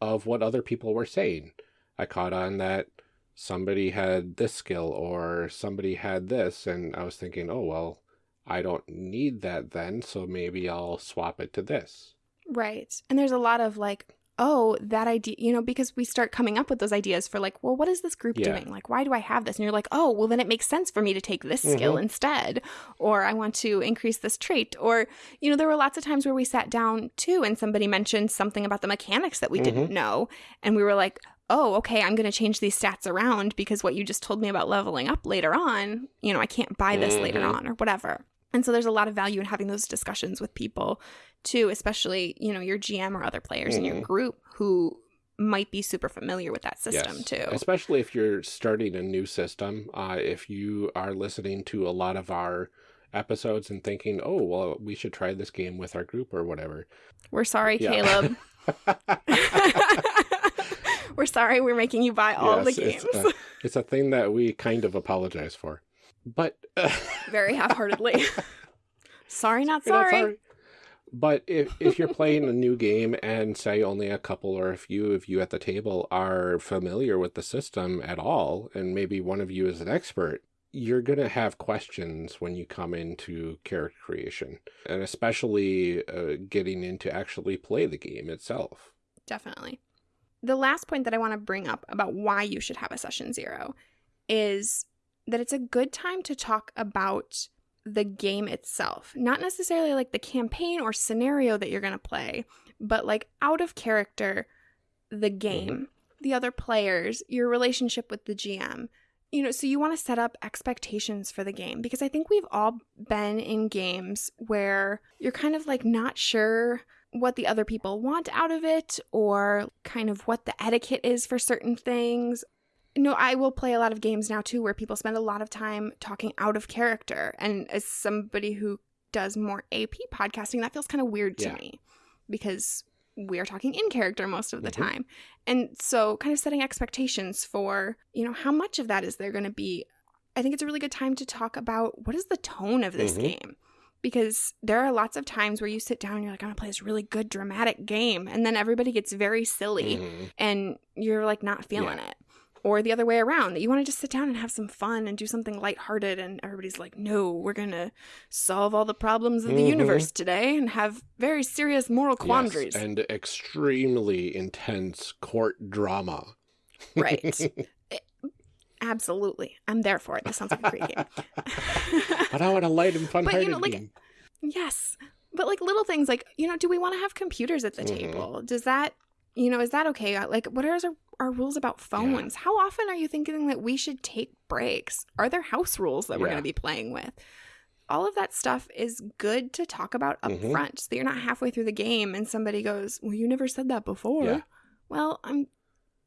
of what other people were saying. I caught on that somebody had this skill or somebody had this, and I was thinking, oh, well, I don't need that then, so maybe I'll swap it to this. Right. And there's a lot of like oh, that idea, you know, because we start coming up with those ideas for like, well, what is this group Yeah. doing? Like, why do I have this? And you're like, oh, well, then it makes sense for me to take this skill Mhm. instead. Or I want to increase this trait. Or, you know, there were lots of times where we sat down too and somebody mentioned something about the mechanics that we didn't know. And we were like, oh, okay, I'm going to change these stats around because what you just told me about leveling up later on, you know, I can't buy this later Mhm. on or whatever. And so there's a lot of value in having those discussions with people too, especially, you know, your GM or other players in your Mhm. group who might be super familiar with that system too. Especially if you're starting a new system. Uh, if you are listening to a lot of our episodes and thinking, oh, well, we should try this game with our group or whatever. We're sorry, Yeah. Caleb. we're sorry we're making you buy all the games It's, uh, it's a thing that we kind of apologize for. But very half-heartedly. sorry, not You're not sorry. But if if you're playing a new game and say only a couple or a few of you at the table are familiar with the system at all, and maybe one of you is an expert, you're going to have questions when you come into character creation, and especially uh, getting into actually play the game itself. Definitely. The last point that I want to bring up about why you should have a session zero is that it's a good time to talk about the game itself. Not necessarily like the campaign or scenario that you're going to play, but like out of character, the mm-hmm. game, the other players, your relationship with the GM. You know, so you want to set up expectations for the game because I think we've all been in games where you're kind of like not sure what the other people want out of it or kind of what the etiquette is for certain things. No, I will play a lot of games now too where people spend a lot of time talking out of character. And as somebody who does more AP podcasting, that feels kind of weird to Yeah. me because we are talking in character most of the Mhm. time. And so kind of setting expectations for, you know, how much of that is there going to be. I think it's a really good time to talk about what is the tone of this Mhm. game because there are lots of times where you sit down and you're like, I'm gonna play this really good dramatic game, and then everybody gets very silly Mhm. and you're like not feeling it. Or the other way around, that you want to just sit down and have some fun and do something lighthearted, and everybody's like, no, we're gonna solve all the problems of the Mhm. universe today and have very serious moral quandaries. Yes, and extremely intense court drama. Right. Absolutely. I'm there for it. This sounds like a great game. but I want a light and But, you know, like, game. Yes. But like little things like, you know, do we want to have computers at the Mhm. table? Does that, you know, is that okay? Uh, Like, what are our, our rules about phones? How often are you thinking that we should take breaks? Are there house rules that we're Yeah. going to be playing with? All of that stuff is good to talk about up Mhm. front so that you're not halfway through the game and somebody goes, Well, you never said that before. Yeah. Well, I'm,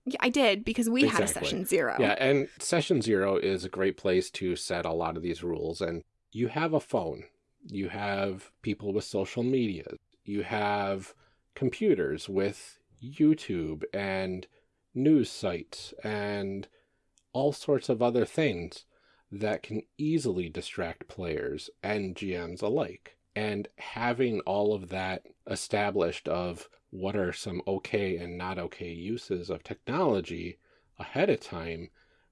yeah, I did because we had a session zero. Yeah, and session zero is a great place to set a lot of these rules. And you have a phone, you have people with social media, you have computers with YouTube and news sites and all sorts of other things that can easily distract players and GMs alike. And having all of that established of what are some okay and not okay uses of technology ahead of time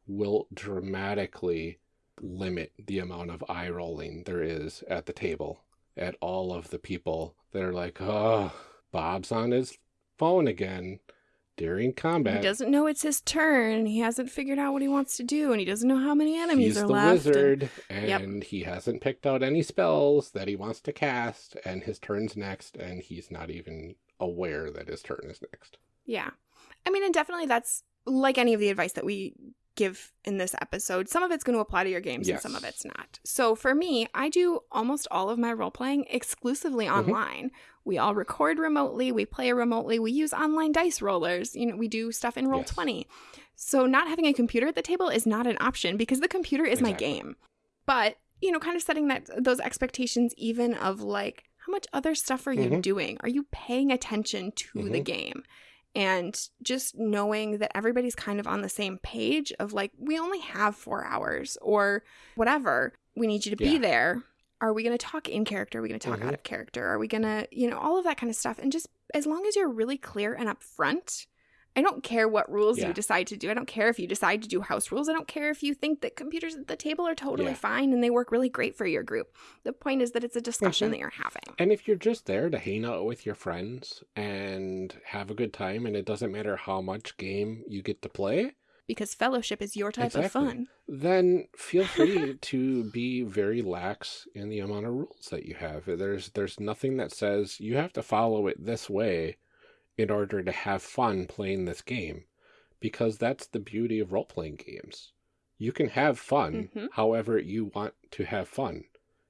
will dramatically limit the amount of eye rolling there is at the table at all of the people that are like, oh, Bob's on his phone again during combat. He doesn't know it's his turn. He hasn't figured out what he wants to do, and he doesn't know how many enemies He's are the left. and- wizard, Yep. and he hasn't picked out any spells that he wants to cast, and his turn's next, and he's not even aware that his turn is next. Yeah. I mean, and definitely that's like any of the advice that we give in this episode. Some of it's going to apply to your games and some of it's not. So for me, I do almost all of my role playing exclusively Mhm. online. We all record remotely, we play remotely, we use online dice rollers, you know, we do stuff in Roll20. So not having a computer at the table is not an option because the computer is my game. But, you know, kind of setting that those expectations even of like how much other stuff are you Mhm. doing? Are you paying attention to the Mhm. game? And just knowing that everybody's kind of on the same page of like, we only have four hours or whatever. We need you to be there. Are we going to talk in character? Are we going to talk Mhm. out of character? Are we going to, you know, all of that kind of stuff. And just as long as you're really clear and upfront, I don't care what rules Yeah. you decide to do. I don't care if you decide to do house rules. I don't care if you think that computers at the table are totally Yeah. fine and they work really great for your group. The point is that it's a discussion Mhm. that you're having. And if you're just there to hang out with your friends and have a good time, and it doesn't matter how much game you get to play, Because fellowship is your type of fun. then feel free to be very lax in the amount of rules that you have. There's there's nothing that says you have to follow it this way in order to have fun playing this game, because that's the beauty of role playing games. You can have fun Mhm. however you want to have fun.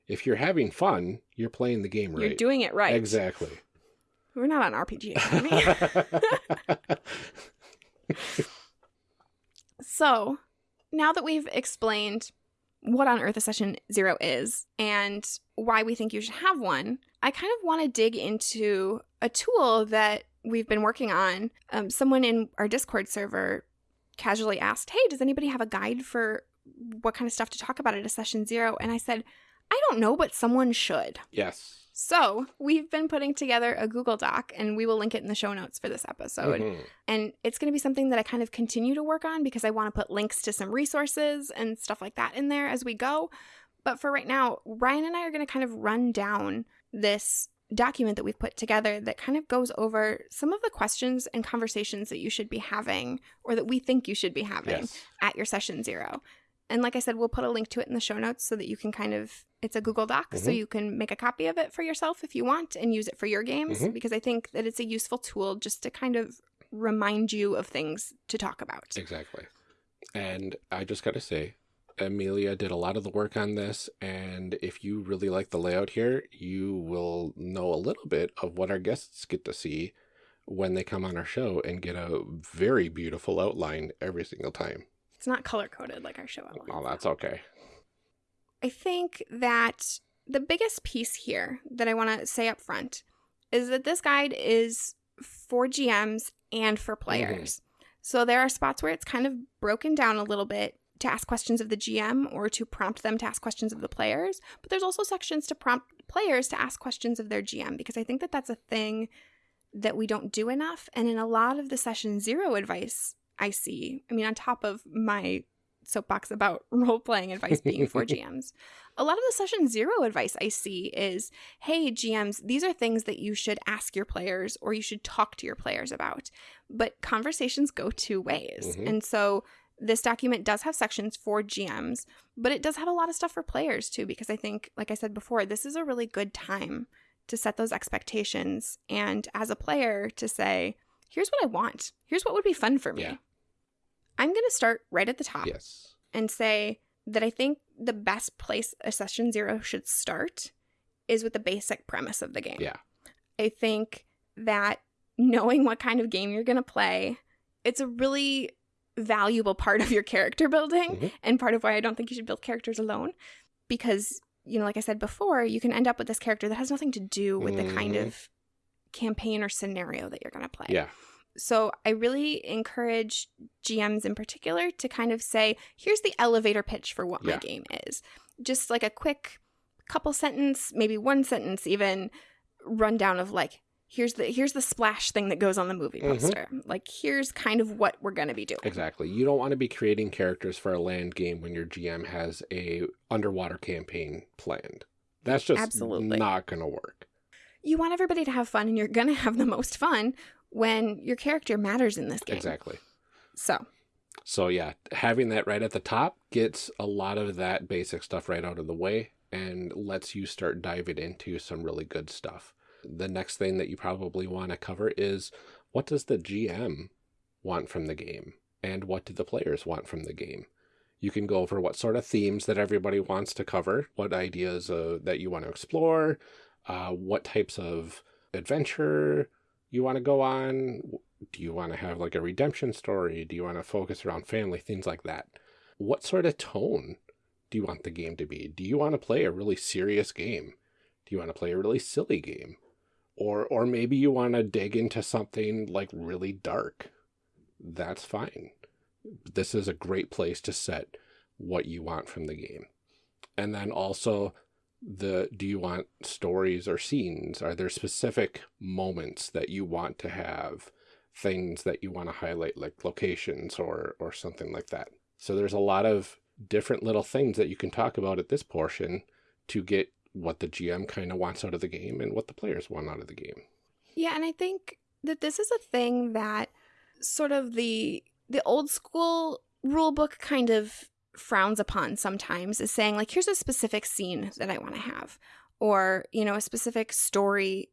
If you're having fun, you're playing the game right. You're doing it right. Exactly. We're not on RPG. so, now that we've explained what on earth a session zero is and why we think you should have one, I kind of want to dig into a tool that we've been working on. Um, someone in our Discord server casually asked, Hey, does anybody have a guide for what kind of stuff to talk about at a session zero? And I said, I don't know, but someone should. yes. So, we've been putting together a Google Doc and we will link it in the show notes for this episode. Mhm. And it's going to be something that I kind of continue to work on because I want to put links to some resources and stuff like that in there as we go. But for right now, Ryan and I are going to kind of run down this document that we've put together that kind of goes over some of the questions and conversations that you should be having or that we think you should be having Yes. at your session zero. And like I said, we'll put a link to it in the show notes so that you can kind of, it's a Google Doc, so Mhm. you can make a copy of it for yourself if you want and use it for your games Mhm. because I think that it's a useful tool just to kind of remind you of things to talk about. Exactly. And I just got to say, Amelia did a lot of the work on this. And if you really like the layout here, you will know a little bit of what our guests get to see when they come on our show and get a very beautiful outline every single time. It's not color coded like our show outline. Oh, that's okay. I think that the biggest piece here that I want to say up front is that this guide is for GMs and for mm-hmm. players. So there are spots where it's kind of broken down a little bit to ask questions of the GM or to prompt them to ask questions of the players, but there's also sections to prompt players to ask questions of their GM because I think that that's a thing that we don't do enough and in a lot of the session zero advice I see, I mean on top of my soapbox about role playing advice being for GMs. A lot of the session zero advice I see is hey, GMs, these are things that you should ask your players or you should talk to your players about. But conversations go two ways. Mhm. And so this document does have sections for GMs, but it does have a lot of stuff for players too, because I think, like I said before, this is a really good time to set those expectations. And as a player, to say, here's what I want, here's what would be fun for me. Yeah. I'm going to start right at the top Yes. and say that I think the best place a session zero should start is with the basic premise of the game. Yeah. I think that knowing what kind of game you're going to play, it's a really valuable part of your character building Mhm. and part of why I don't think you should build characters alone because you know like I said before, you can end up with this character that has nothing to do with the kind Mhm. of campaign or scenario that you're going to play. Yeah. So I really encourage GMs in particular to kind of say, here's the elevator pitch for what Yeah. my game is. Just like a quick couple sentence, maybe one sentence even rundown of like, here's the here's the splash thing that goes on the movie Mhm. poster. Like here's kind of what we're gonna be doing. Exactly. You don't want to be creating characters for a land game when your GM has a underwater campaign planned. That's just Absolutely. not going to work. You want everybody to have fun and you're gonna have the most fun when your character matters in this game. Exactly. So So yeah, having that right at the top gets a lot of that basic stuff right out of the way and lets you start diving into some really good stuff. The next thing that you probably want to cover is what does the GM want from the game and what do the players want from the game? You can go over what sort of themes that everybody wants to cover, what ideas uh, that you want to explore, uh, what types of adventure you want to go on. Do you want to have like a redemption story? Do you want to focus around family? Things like that. What sort of tone do you want the game to be? Do you want to play a really serious game? Do you want to play a really silly game? Or or maybe you want to dig into something like really dark. That's fine. This is a great place to set what you want from the game. And then also the do you want stories or scenes? Are there specific moments that you want to have things that you want to highlight, like locations or, or something like that. So there's a lot of different little things that you can talk about at this portion to get what the GM kind of wants out of the game and what the players want out of the game. Yeah, and I think that this is a thing that sort of the the old school rule book kind of frowns upon sometimes is saying like here's a specific scene that I want to have or you know a specific story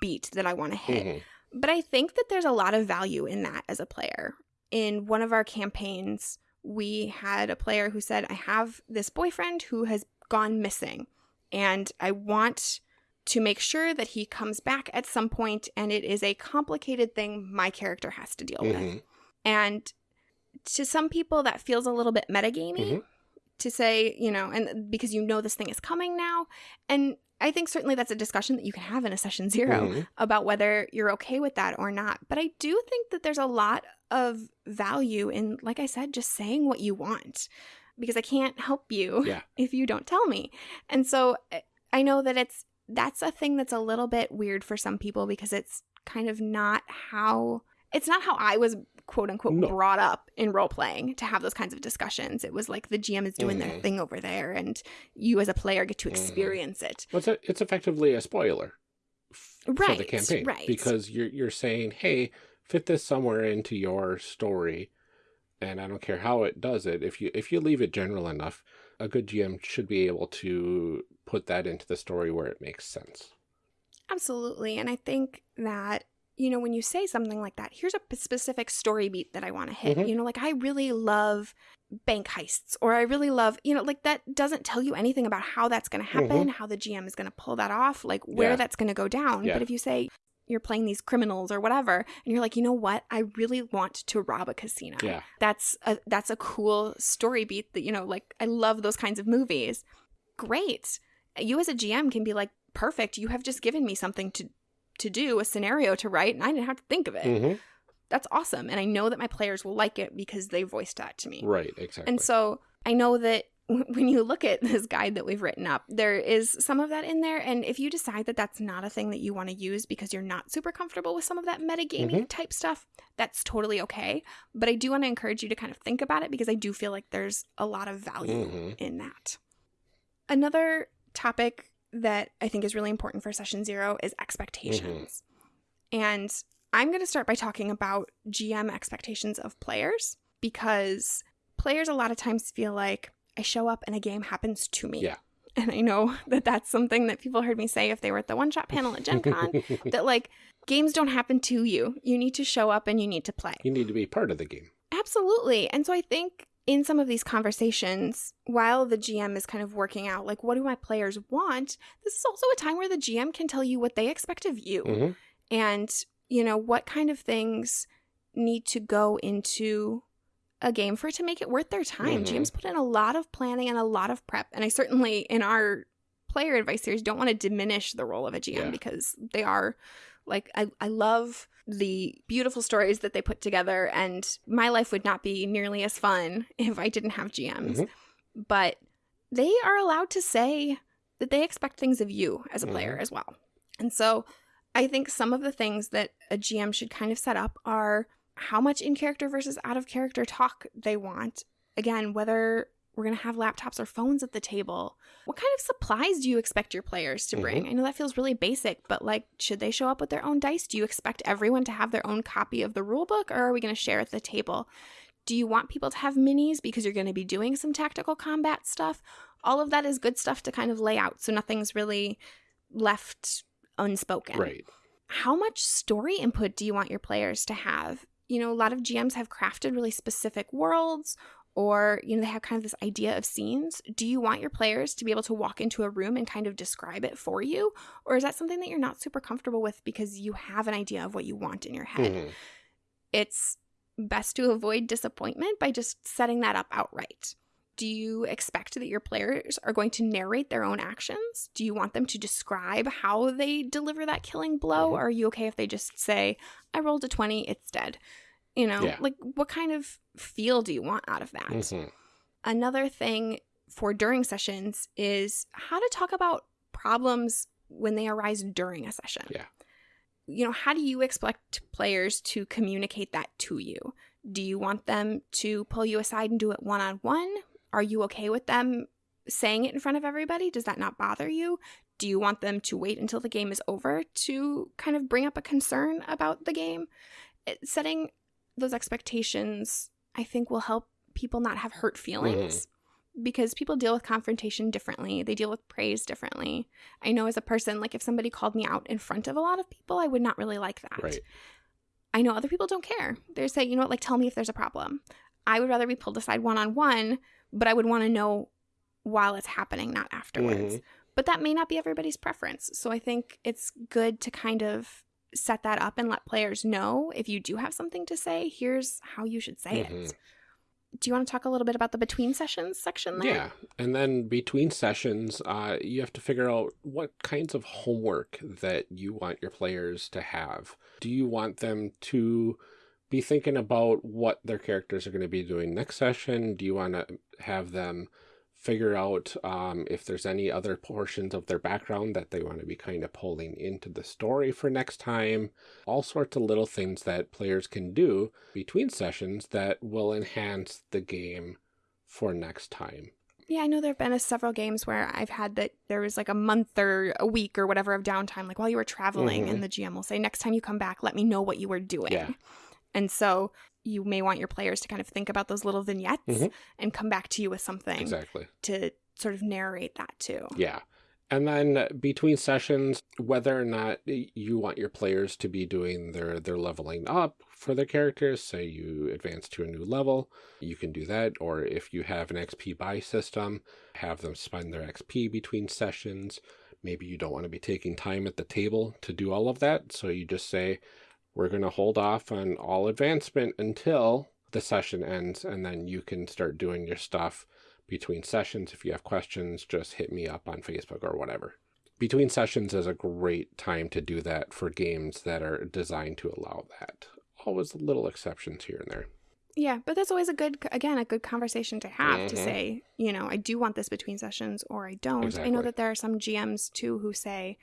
beat that I want to hit. Mhm. But I think that there's a lot of value in that as a player. In one of our campaigns, we had a player who said, I have this boyfriend who has gone missing, and I want to make sure that he comes back at some point, and it is a complicated thing my character has to deal with. Mhm. And to some people, that feels a little bit metagamey Mhm. to say, you know, and because you know this thing is coming now. And I think certainly that's a discussion that you can have in a session 0 Mhm. about whether you're okay with that or not. But I do think that there's a lot of value in, like I said, just saying what you want because I can't help you Yeah. if you don't tell me. And so I- I know that it's that's a thing that's a little bit weird for some people because it's kind of not how it's not how I was quote unquote No. brought up in role playing to have those kinds of discussions. It was like the GM is doing their Mhm. thing over there and you as a player get to Mhm. experience it. Well, it's, a, it's effectively a spoiler f- for the campaign. right. Because you're, you're saying, hey, fit this somewhere into your story. And I don't care how it does it. If you if you leave it general enough, a good GM should be able to put that into the story where it makes sense. Absolutely. And I think that, you know, when you say something like that, here's a specific story beat that I want to hit. Mhm. You know, like I really love bank heists, or I really love, you know, like that doesn't tell you anything about how that's going to happen, how the GM is going to pull that off, like where Yeah. that's going to go down. Yeah. But if you say, you're playing these criminals or whatever and you're like you know what i really want to rob a casino Yeah. that's a that's a cool story beat that you know like i love those kinds of movies great you as a gm can be like perfect you have just given me something to to do a scenario to write and i didn't have to think of it hmm that's awesome and i know that my players will like it because they voiced that to me Right, exactly. and so I know that when you look at this guide that we've written up, there is some of that in there. And if you decide that that's not a thing that you want to use because you're not super comfortable with some of that metagaming Mhm. type stuff, that's totally okay. But I do want to encourage you to kind of think about it because I do feel like there's a lot of value Mhm. in that. Another topic that I think is really important for session zero is expectations. Mm-hmm. And I'm going to start by talking about GM expectations of players because players a lot of times feel like I show up and a game happens to me. Yeah. And I know that that's something that people heard me say if they were at the one shot panel at Gen Con that like games don't happen to you. You need to show up and you need to play. you need to be part of the game. Absolutely. And so I think in some of these conversations, while the GM is kind of working out, like, what do my players want? This is also a time where the GM can tell you what they expect of you hmm and, you know, what kind of things need to go into a game for it to make it worth their time. Mhm. GMs put in a lot of planning and a lot of prep. And I certainly, in our player advice series, don't want to diminish the role of a GM Yeah. because they are like, I, I love the beautiful stories that they put together. And my life would not be nearly as fun if I didn't have GMs. Mhm. But they are allowed to say that they expect things of you as a player Mhm. as well. And so I think some of the things that a GM should kind of set up are how much in character versus out of character talk they want. Again, whether we're going to have laptops or phones at the table. What kind of supplies do you expect your players to bring? Mm-hmm. I know that feels really basic, but like, should they show up with their own dice? Do you expect everyone to have their own copy of the rule book, or are we going to share at the table? Do you want people to have minis because you're going to be doing some tactical combat stuff? All of that is good stuff to kind of lay out so nothing's really left unspoken. Right. How much story input do you want your players to have? You know, a lot of GMs have crafted really specific worlds or, you know, they have kind of this idea of scenes. Do you want your players to be able to walk into a room and kind of describe it for you? Or is that something that you're not super comfortable with because you have an idea of what you want in your head? Mhm. it's best to avoid disappointment by just setting that up outright. Do you expect that your players are going to narrate their own actions? Do you want them to describe how they deliver that killing blow? Or are you okay if they just say, I rolled a 20, it's dead? You know, Yeah. like what kind of feel do you want out of that? Mhm. Another thing for during sessions is how to talk about problems when they arise during a session. Yeah. you know, how do you expect players to communicate that to you? Do you want them to pull you aside and do it one on one? Are you okay with them saying it in front of everybody? Does that not bother you? Do you want them to wait until the game is over to kind of bring up a concern about the game? It, setting those expectations, I think, will help people not have hurt feelings. Mm because people deal with confrontation differently. They deal with praise differently. I know as a person, like if somebody called me out in front of a lot of people, I would not really like that. Right. I know other people don't care. They say, you know what, like tell me if there's a problem. I would rather be pulled aside one on one, but I would want to know while it's happening, not afterwards. Mm-hmm. But that may not be everybody's preference. So I think it's good to kind of set that up and let players know if you do have something to say, here's how you should say mm-hmm. it do you want to talk a little bit about the between sessions section there? Yeah. And then between sessions, uh, you have to figure out what kinds of homework that you want your players to have. Do you want them to be thinking about what their characters are going to be doing next session? Do you want to have them figure out um, if there's any other portions of their background that they want to be kind of pulling into the story for next time. All sorts of little things that players can do between sessions that will enhance the game for next time. Yeah, I know there have been a, several games where I've had that there was like a month or a week or whatever of downtime, like while you were traveling, mm -hmm. and the GM will say, next time you come back, let me know what you were doing. Yeah. And so you may want your players to kind of think about those little vignettes mm-hmm. and come back to you with something exactly to sort of narrate that too. Yeah. And then between sessions, whether or not you want your players to be doing their, their leveling up for their characters, say you advance to a new level, you can do that. Or if you have an XP buy system, have them spend their XP between sessions. Maybe you don't want to be taking time at the table to do all of that. So you just say, we're going to hold off on all advancement until the session ends, and then you can start doing your stuff between sessions. If you have questions, just hit me up on Facebook or whatever. Between sessions is a great time to do that for games that are designed to allow that. Always little exceptions here and there. Yeah, but that's always a good, again, a good conversation to have mm -hmm. to mm-hmm. say, you know, I do want this between sessions or I don't. Exactly. I know that there are some GMs too who say,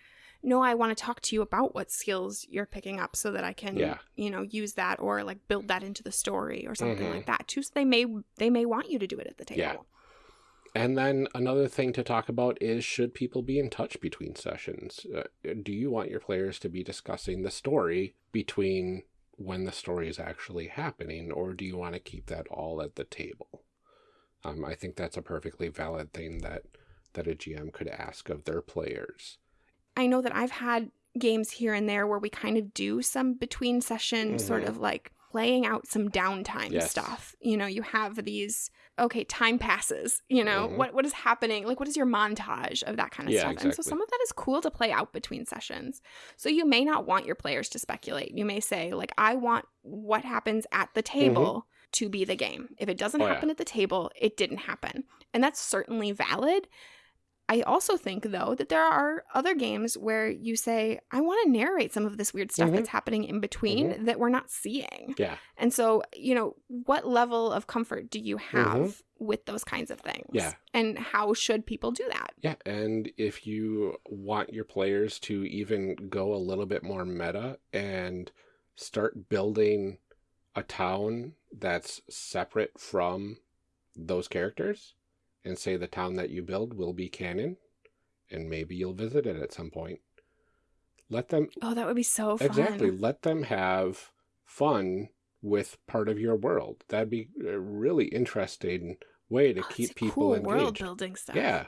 no, I want to talk to you about what skills you're picking up so that I can, yeah. you know, use that or like build that into the story or something mm-hmm. like that too. So they may they may want you to do it at the table. Yeah. And then another thing to talk about is should people be in touch between sessions? Uh, do you want your players to be discussing the story between when the story is actually happening, or do you want to keep that all at the table? Um, I think that's a perfectly valid thing that that a GM could ask of their players. I know that I've had games here and there where we kind of do some between session mm -hmm. sort of like playing out some downtime yes. stuff. You know, you have these okay, time passes, you know, mm -hmm. what what is happening? Like what is your montage of that kind of yeah, stuff? Exactly. And so some of that is cool to play out between sessions. So you may not want your players to speculate. You may say like I want what happens at the mm-hmm. table mm -hmm. to be the game. If it doesn't oh, happen yeah. at the table, it didn't happen. And that's certainly valid. I also think, though, that there are other games where you say, I want to narrate some of this weird stuff mm-hmm. that's happening in between mm-hmm. that we're not seeing. Yeah. And so, you know, what level of comfort do you have mm-hmm. with those kinds of things? Yeah. And how should people do that? Yeah. And if you want your players to even go a little bit more meta and start building a town that's separate from those characters and say the town that you build will be canon and maybe you'll visit it at some point. Let them Oh, that would be so fun. Exactly. Let them have fun with part of your world. That'd be a really interesting way to oh, keep people cool engaged. world building stuff. Yeah.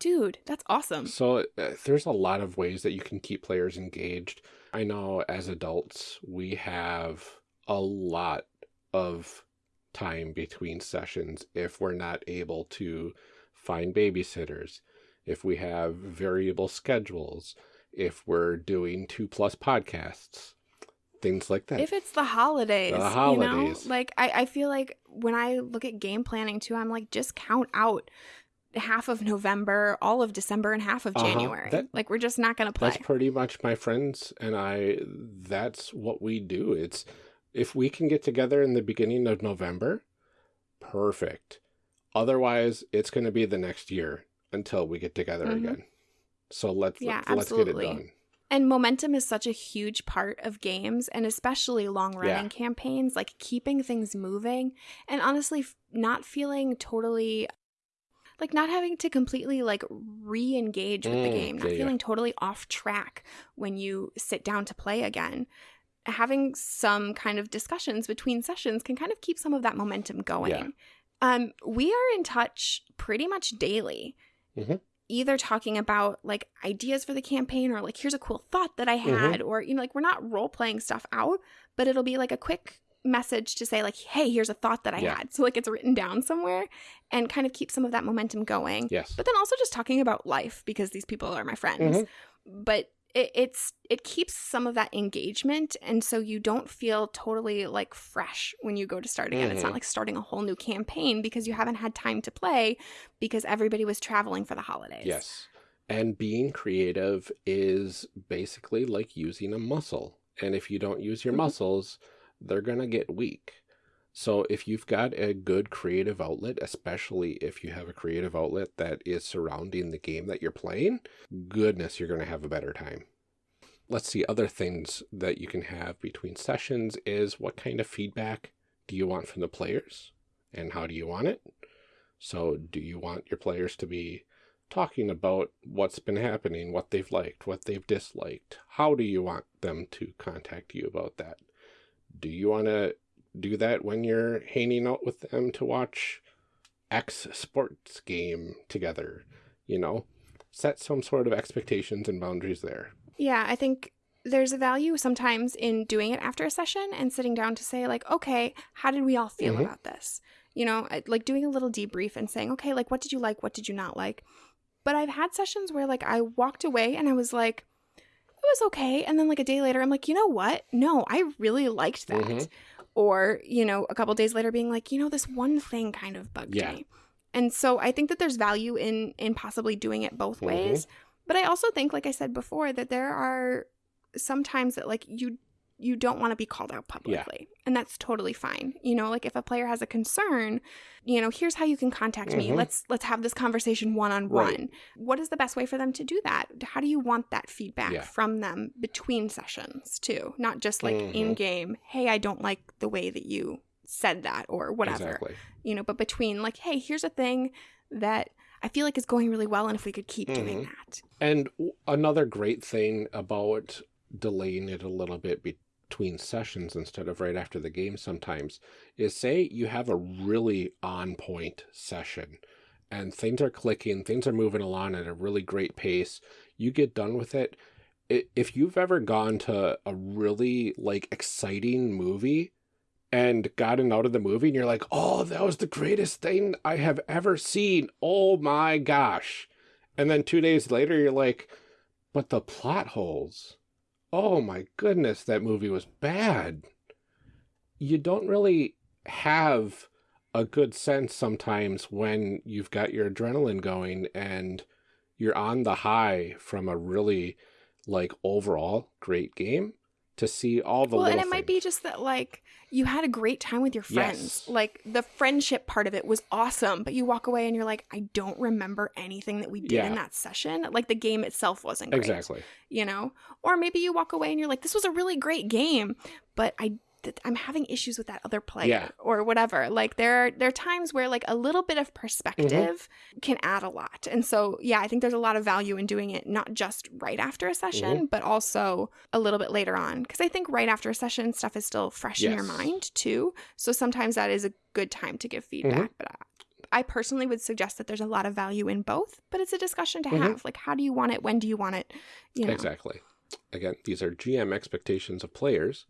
Dude, that's awesome. So uh, there's a lot of ways that you can keep players engaged. I know as adults, we have a lot of time between sessions if we're not able to find babysitters, if we have variable schedules, if we're doing two plus podcasts, things like that. If it's the holidays, the holidays. You know? Like I, I feel like when I look at game planning too, I'm like, just count out half of November, all of December, and half of uh -huh. January. That, like we're just not gonna play. That's pretty much my friends and I that's what we do. It's if we can get together in the beginning of November, perfect. Otherwise, it's going to be the next year until we get together mm -hmm. again. So let's yeah, let's, let's get it done. And momentum is such a huge part of games and especially long running Yeah. campaigns, like keeping things moving and honestly not feeling totally like not having to completely like re-engage with the Mm, game, not yeah, yeah. feeling totally off track when you sit down to play again. Having some kind of discussions between sessions can kind of keep some of that momentum going. Yeah. Um, we are in touch pretty much daily Mhm. either talking about like ideas for the campaign or like here's a cool thought that I Mhm. had or you know like we're not role playing stuff out but it'll be like a quick message to say like hey here's a thought that I Yeah. had so like it's written down somewhere and kind of keep some of that momentum going Yes. but then also just talking about life because these people are my friends Mhm. but it, it's it keeps some of that engagement and so you don't feel totally like fresh when you go to start again it's not Mhm. like starting a whole new campaign because you haven't had time to play because everybody was traveling for the holidays Yes. And being creative is basically like using a muscle. And if you don't use your Mhm. muscles, they're going to get weak. So if you've got a good creative outlet, especially if you have a creative outlet that is surrounding the game that you're playing, goodness, you're going to have a better time. Let's see other things that you can have between sessions is what kind of feedback do you want from the players and how do you want it? So do you want your players to be talking about what's been happening, what they've liked, what they've disliked? How do you want them to contact you about that? Do you want to do that when you're hanging out with them to watch X sports game together? You know, set some sort of expectations and boundaries there. Yeah, I think there's a value sometimes in doing it after a session and sitting down to say, like, okay, how did we all feel Mhm. about this? You know, like doing a little debrief and saying, okay, like, what did you like? What did you not like? But I've had sessions where, like, I walked away and I was like, it was okay. And then, like, a day later, I'm like, you know what? No, I really liked that. Mhm. Or, you know, a couple days later being like, you know, this one thing kind of bugged Yeah. me. And so I think that there's value in in possibly doing it both Mhm. ways. But I also think, like I said before, that there are sometimes that like you you don't want to be called out publicly. And that's totally fine. You know, like if a player has a concern, you know, here's how you can contact me. Mhm. Let's let's have this conversation one on Right. one. What is the best way for them to do that? How do you want that feedback Yeah. from them between sessions too? Not just like Mhm. in game, hey, I don't like the way that you said that or whatever Exactly. you know, but between like, hey, here's a thing that I feel like is going really well, and if we could keep doing Mhm. that. And another great thing about delaying it a little bit between sessions instead of right after the game sometimes is say you have a really on point session and things are clicking, things are moving along at a really great pace. You get done with it. If you've ever gone to a really like exciting movie and gotten out of the movie and you're like, oh, that was the greatest thing I have ever seen. Oh my gosh. And then two days later, you're like, but the plot holes. Oh my goodness, that movie was bad. You don't really have a good sense sometimes when you've got your adrenaline going and you're on the high from a really like overall great game to see all the well, and it might be just that like you had a great time with your friends. Yes. Like the friendship part of it was awesome, but you walk away and you're like, I don't remember anything that we did Yeah. in that session. Like the game itself wasn't great. exactly You know, or maybe you walk away and you're like, this was a really great game, but I. I'm having issues with that other player Yeah. or whatever. Like there are there are times where like a little bit of mm-hmm. perspective can add a lot. And so yeah, I think there's a lot of value in doing it not just right after a session, mm-hmm. but also a little bit later on because I think right after a session stuff is still fresh in your mind too. So sometimes that is a good time to give mm-hmm. feedback, but I, I personally would suggest that there's a lot of value in both, but it's a discussion to Mhm. have. Like how do you want it? When do you want it? You know. Exactly. Again, these are GM expectations of players.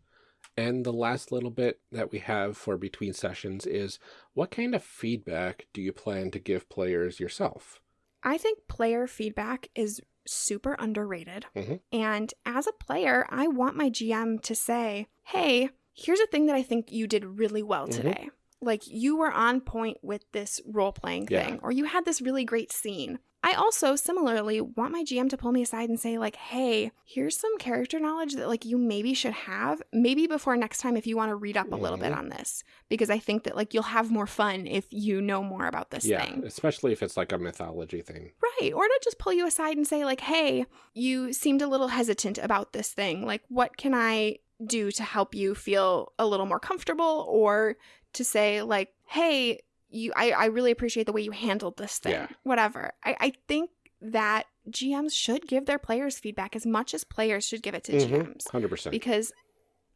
And the last little bit that we have for between sessions is what kind of feedback do you plan to give players yourself? I think player feedback is super underrated. Mhm. And as a player, I want my GM to say, hey, here's a thing that I think you did really well Mhm. today. Like you were on point with this role playing Yeah. thing, or you had this really great scene. I also similarly want my GM to pull me aside and say like, "Hey, here's some character knowledge that like you maybe should have, maybe before next time if you want to read up a little bit Mhm. on this, because I think that like you'll have more fun if you know more about this yeah, thing." especially if it's like a mythology thing. Right. Or to just pull you aside and say, like, hey, you seemed a little hesitant about this thing. Like, what can I do to help you feel a little more comfortable? Or to say, like, hey, you I, I really appreciate the way you handled this thing. Yeah. Whatever. I, I think that GMs should give their players feedback as much as players should give it to Mhm. GMs. 100%. Because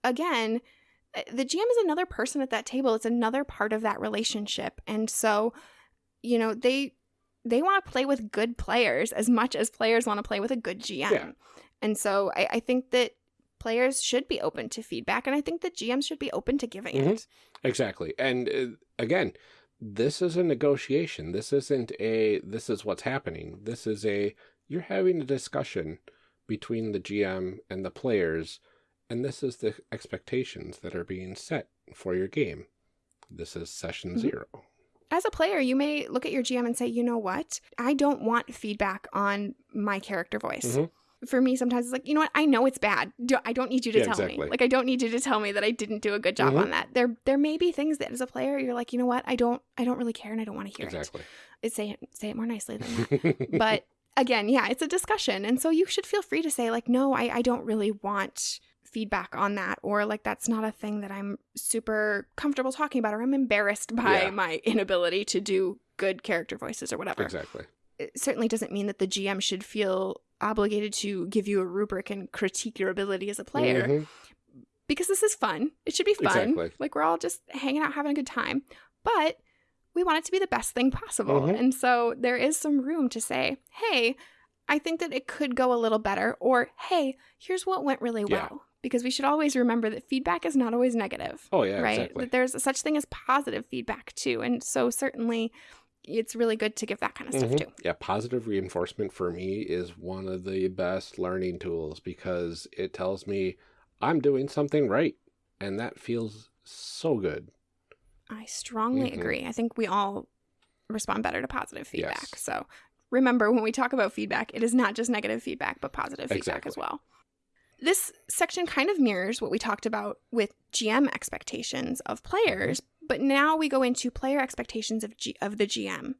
again, uh, the GM is another person at that table. It's another part of that relationship. And so, you know, they they want to play with good players as much as players want to play with a good GM. Yeah. And so I, I think that players should be open to feedback and I think that GMs should be open to giving Mhm. it. Exactly. And uh, again, this is a negotiation. This isn't a this is what's happening. This is a you're having a discussion between the GM and the players and this is the expectations that are being set for your game. This is session Mhm. 0. As a player, you may look at your GM and say, you know what? I don't want feedback on my character voice. Mhm. For me, sometimes it's like, you know what? I know it's bad. Do- I don't need you to Yeah, tell me. Like, I don't need you to tell me that I didn't do a good job Mhm. on that. There, there may be things that as a player, you're like, you know what? I don't, I don't really care, and I don't want to hear Exactly. it. Say it, say it more nicely than that. but again, yeah, it's a discussion. And so you should feel free to say, like, no, I, I don't really want feedback on that, or like, that's not a thing that I'm super comfortable talking about, or I'm embarrassed by Yeah. my inability to do good character voices or whatever. exactly. It certainly doesn't mean that the GM should feel obligated to give you a rubric and critique your ability as a player Mhm. because this is fun. It should be fun. Exactly. Like we're all just hanging out, having a good time. But we want it to be the best thing possible. Mhm. And so there is some room to say, hey, I think that it could go a little better, or hey, here's what went really Yeah. well. Because we should always remember that feedback is not always negative. Oh yeah, right? exactly. That there's such thing as positive feedback too. And so certainly it's really good to give that kind of stuff Mhm. too. Yeah, positive reinforcement for me is one of the best learning tools because it tells me I'm doing something right. And that feels so good. I strongly Mhm. agree. I think we all respond better to positive feedback. Yes. So remember, when we talk about feedback, it is not just negative feedback, but positive feedback Exactly. as well. This section kind of mirrors what we talked about with GM expectations of players, but now we go into player expectations of, G- of the GM.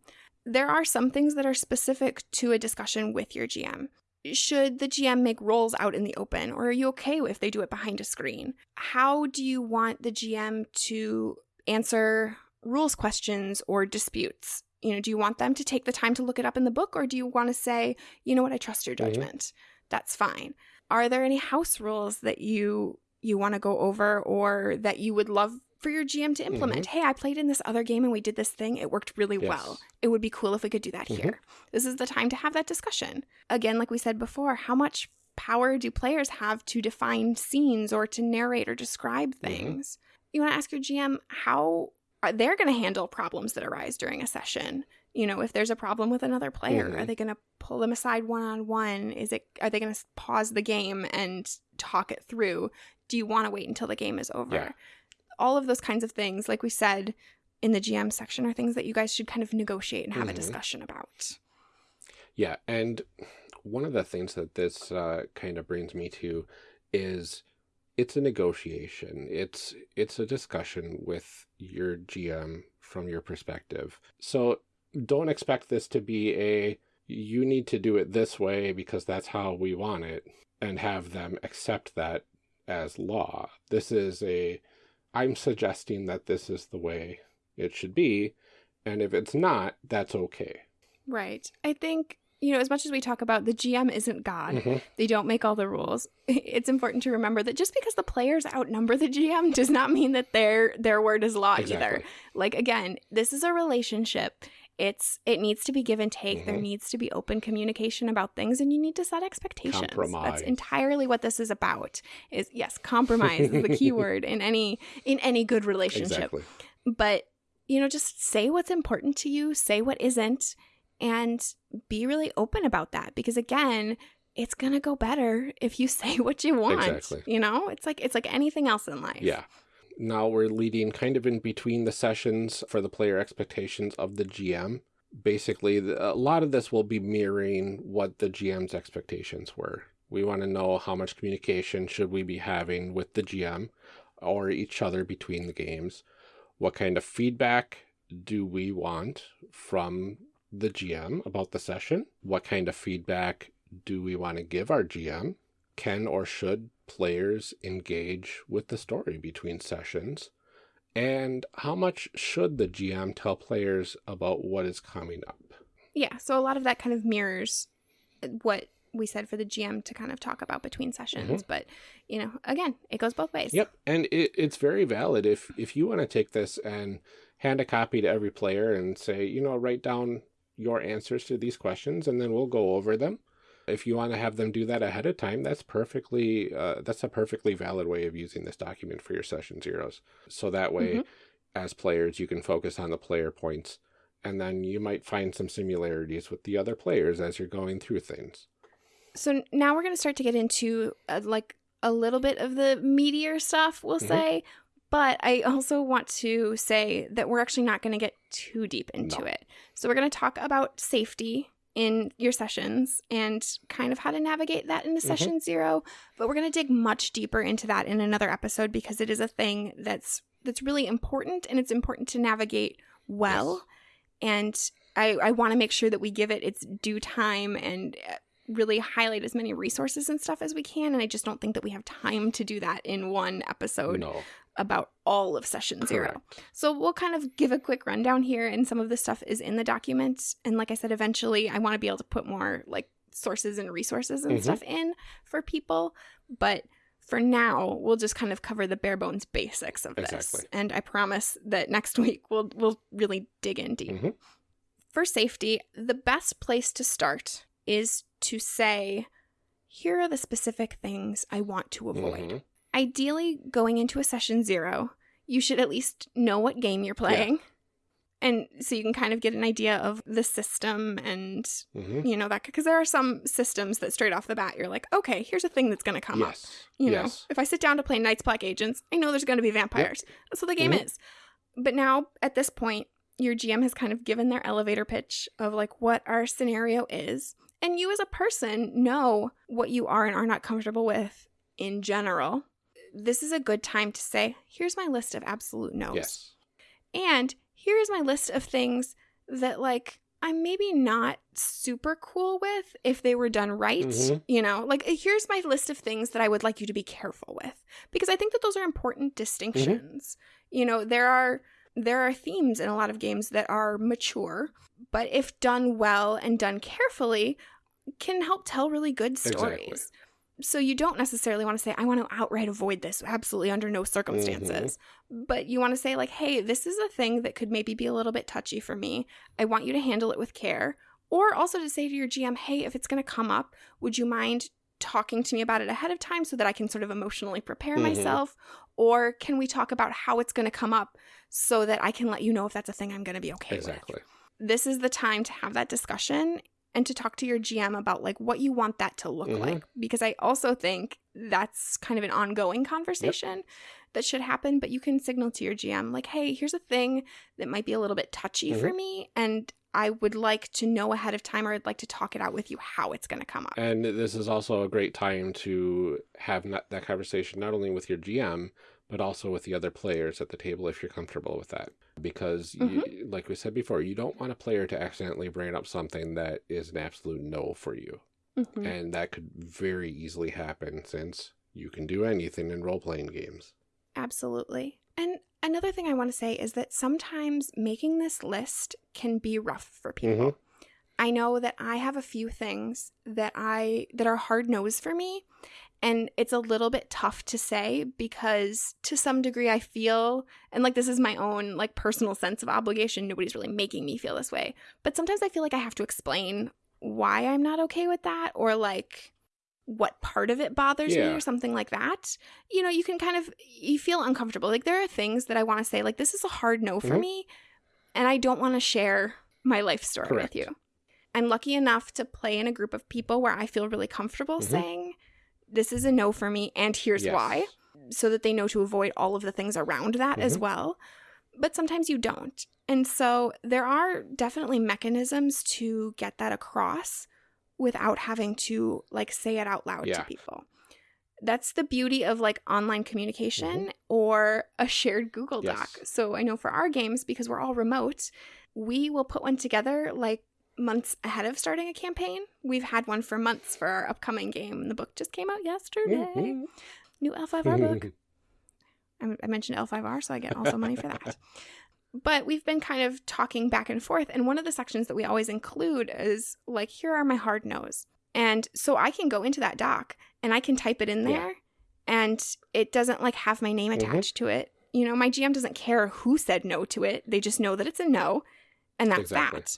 There are some things that are specific to a discussion with your GM. Should the GM make rolls out in the open, or are you okay if they do it behind a screen? How do you want the GM to answer rules questions or disputes? You know, do you want them to take the time to look it up in the book, or do you want to say, you know what, I trust your Mhm. judgment? That's fine. Are there any house rules that you you want to go over, or that you would love for your GM to implement? Hey, I played in this other game and we did this thing. It worked really Yes. well. It would be cool if we could do that Mhm. here. This is the time to have that discussion. Again, like we said before, how much power do players have to define scenes or to narrate or describe Mhm. things? You want to ask your GM how are they're going to handle problems that arise during a session. You know, if there's a problem with another player, are they going to pull them aside one on one? Is it are they going to pause the game and talk it through? Do you want to wait until the game is over? Yeah. All of those kinds of things, like we said in the GM section, are things that you guys should kind of negotiate and have a Mhm. discussion about. Yeah, and one of the things that this uh, kind of brings me to is it's a negotiation. It's it's a discussion with your GM from your perspective. So don't expect this to be a you need to do it this way because that's how we want it and have them accept that as law. This is a I'm suggesting that this is the way it should be and if it's not, that's okay. Right. I think, you know, as much as we talk about the GM isn't God, Mhm. they don't make all the rules. It's important to remember that just because the players outnumber the GM does not mean that their their word is law either. Like again, this is a relationship. It's it needs to be give and take. There Mhm. needs to be open communication about things and you need to set expectations. Compromise. That's entirely what this is about. Is yes, compromise is the key word in any in any good relationship Exactly. but you know just say what's important to you say what isn't and be really open about that because again it's going to go better if you say what you want Exactly. you know it's like it's like anything else in life Yeah. Now we're leading kind of in between the sessions for the player expectations of the GM. basically, a lot of this will be mirroring what the GM's expectations were. We want to know how much communication should we be having with the GM or each other between the games. What kind of feedback do we want from the GM about the session? What kind of feedback do we want to give our GM? Can or should players engage with the story between sessions? And how much should the GM tell players about what is coming up? Yeah, so a lot of that kind of mirrors what we said for the GM to kind of talk about between sessions. Mm-hmm. But, you know, again, it goes both ways. Yep. And it, it's very valid if if you want to take this and hand a copy to every player and say, you know, write down your answers to these questions and then we'll go over them. If you want to have them do that ahead of time, that's perfectly uh, that's a perfectly valid way of using this document for your session zeros. So that way, mm-hmm. as players, you can focus on the player points, and then you might find some similarities with the other players as you're going through things. So now we're going to start to get into uh, like a little bit of the meatier stuff, we'll mm-hmm. say. But I also want to say that we're actually not going to get too deep into no. it. So we're going to talk about safety in your sessions and kind of how to navigate that into mm-hmm. session zero. But we're going to dig much deeper into that in another episode because it is a thing that's that's really important and it's important to navigate well. Yes. And I, I want to make sure that we give it its due time and uh, really highlight as many resources and stuff as we can. And I just don't think that we have time to do that in one episode no. About all of session Correct. zero. So we'll kind of give a quick rundown here, and some of the stuff is in the document. And like I said, eventually I want to be able to put more like sources and resources and mm-hmm. stuff in for people. But for now, we'll just kind of cover the bare bones basics of this. Exactly. And I promise that next week we'll we'll really dig in deep. Mm-hmm. For safety, the best place to start is to say, here are the specific things I want to avoid. Mm-hmm. Ideally, going into a session zero, you should at least know what game you're playing. Yeah. And so you can kind of get an idea of the system and, mm-hmm. you know, that because there are some systems that straight off the bat, you're like, okay, here's a thing that's going to come yes. up. You yes. know, if I sit down to play Night's Black Agents, I know there's going to be vampires. Yep. That's what the game mm-hmm. is. But now at this point, your GM has kind of given their elevator pitch of like what our scenario is. And you as a person know what you are and are not comfortable with in general. This is a good time to say, here's my list of absolute no's. Yes. And here's my list of things that like I'm maybe not super cool with if they were done right. Mm-hmm. You know, like here's my list of things that I would like you to be careful with because I think that those are important distinctions. Mm-hmm. You know, there are there are themes in a lot of games that are mature, but if done well and done carefully, can help tell really good stories. Exactly. So you don't necessarily want to say, I want to outright avoid this, absolutely under no circumstances. Mm-hmm. But you want to say, like, hey, this is a thing that could maybe be a little bit touchy for me. I want you to handle it with care. Or also to say to your GM, hey, if it's going to come up, would you mind talking to me about it ahead of time so that I can sort of emotionally prepare mm-hmm. myself? Or can we talk about how it's going to come up so that I can let you know if that's a thing I'm going to be okay exactly. with? This is the time to have that discussion and to talk to your GM about like what you want that to look mm-hmm. like because I also think that's kind of an ongoing conversation yep. that should happen but you can signal to your GM like hey here's a thing that might be a little bit touchy mm-hmm. for me and I would like to know ahead of time or I'd like to talk it out with you how it's going to come up. And this is also a great time to have that conversation not only with your GM, but also with the other players at the table if you're comfortable with that. Because, mm-hmm. you, like we said before, you don't want a player to accidentally bring up something that is an absolute no for you. Mm-hmm. And that could very easily happen since you can do anything in role playing games. Absolutely. And another thing I want to say is that sometimes making this list can be rough for people. Mm-hmm. I know that I have a few things that I that are hard no's for me and it's a little bit tough to say because to some degree I feel and like this is my own like personal sense of obligation nobody's really making me feel this way but sometimes I feel like I have to explain why I'm not okay with that or like what part of it bothers yeah. me or something like that you know you can kind of you feel uncomfortable like there are things that I want to say like this is a hard no for mm-hmm. me and I don't want to share my life story Correct. with you I'm lucky enough to play in a group of people where I feel really comfortable mm-hmm. saying this is a no for me and here's yes. why so that they know to avoid all of the things around that mm-hmm. as well but sometimes you don't. And so there are definitely mechanisms to get that across without having to like say it out loud Yeah. to people. That's the beauty of like online communication Mm-hmm. or a shared Google Doc. Yes. So I know for our games, because we're all remote, we will put one together like months ahead of starting a campaign. We've had one for months for our upcoming game. The book just came out yesterday. Mhm. New L5R book. I I mentioned L5R, so I get also money for that. But we've been kind of talking back and forth. And one of the sections that we always include is like, here are my hard no's. And so I can go into that doc and I can type it in Yeah. there and it doesn't like have my name Mhm. attached to it. You know, my GM doesn't care who said no to it. They just know that it's a no and that's Exactly. that.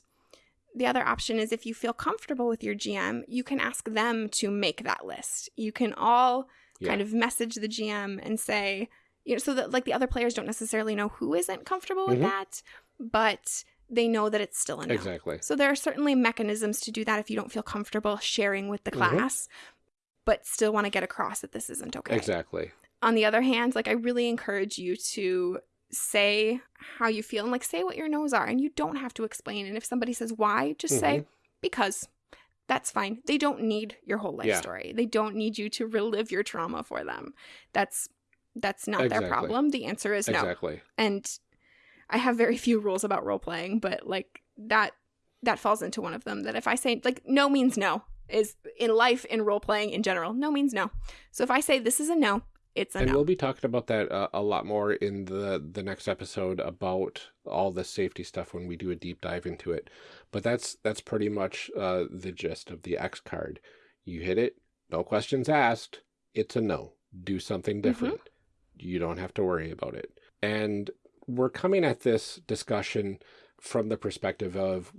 The other option is if you feel comfortable with your GM, you can ask them to make that list. You can all Yeah. kind of message the GM and say, you know, so that like the other players don't necessarily know who isn't comfortable with Mhm. that, but they know that it's still a no. Exactly. So there are certainly mechanisms to do that if you don't feel comfortable sharing with the Mhm. class, but still want to get across that this isn't okay. Exactly. On the other hand, like I really encourage you to say how you feel and like say what your no's are and you don't have to explain and if somebody says why just say Mhm. because that's fine they don't need your whole life Yeah. story they don't need you to relive your trauma for them that's that's not Exactly. their problem the answer is no Exactly. and i have very few rules about role playing but like that that falls into one of them that if i say like no means no is in life in role playing in general no means no so if i say this is a no it's a and we'll be talking about that uh, a lot more in the the next episode about all the safety stuff when we do a deep dive into it. But that's that's pretty much uh the gist of the x card. You hit it no questions asked. It's a no. Do something different. You don't have to worry about it. And we're coming at this discussion from the perspective of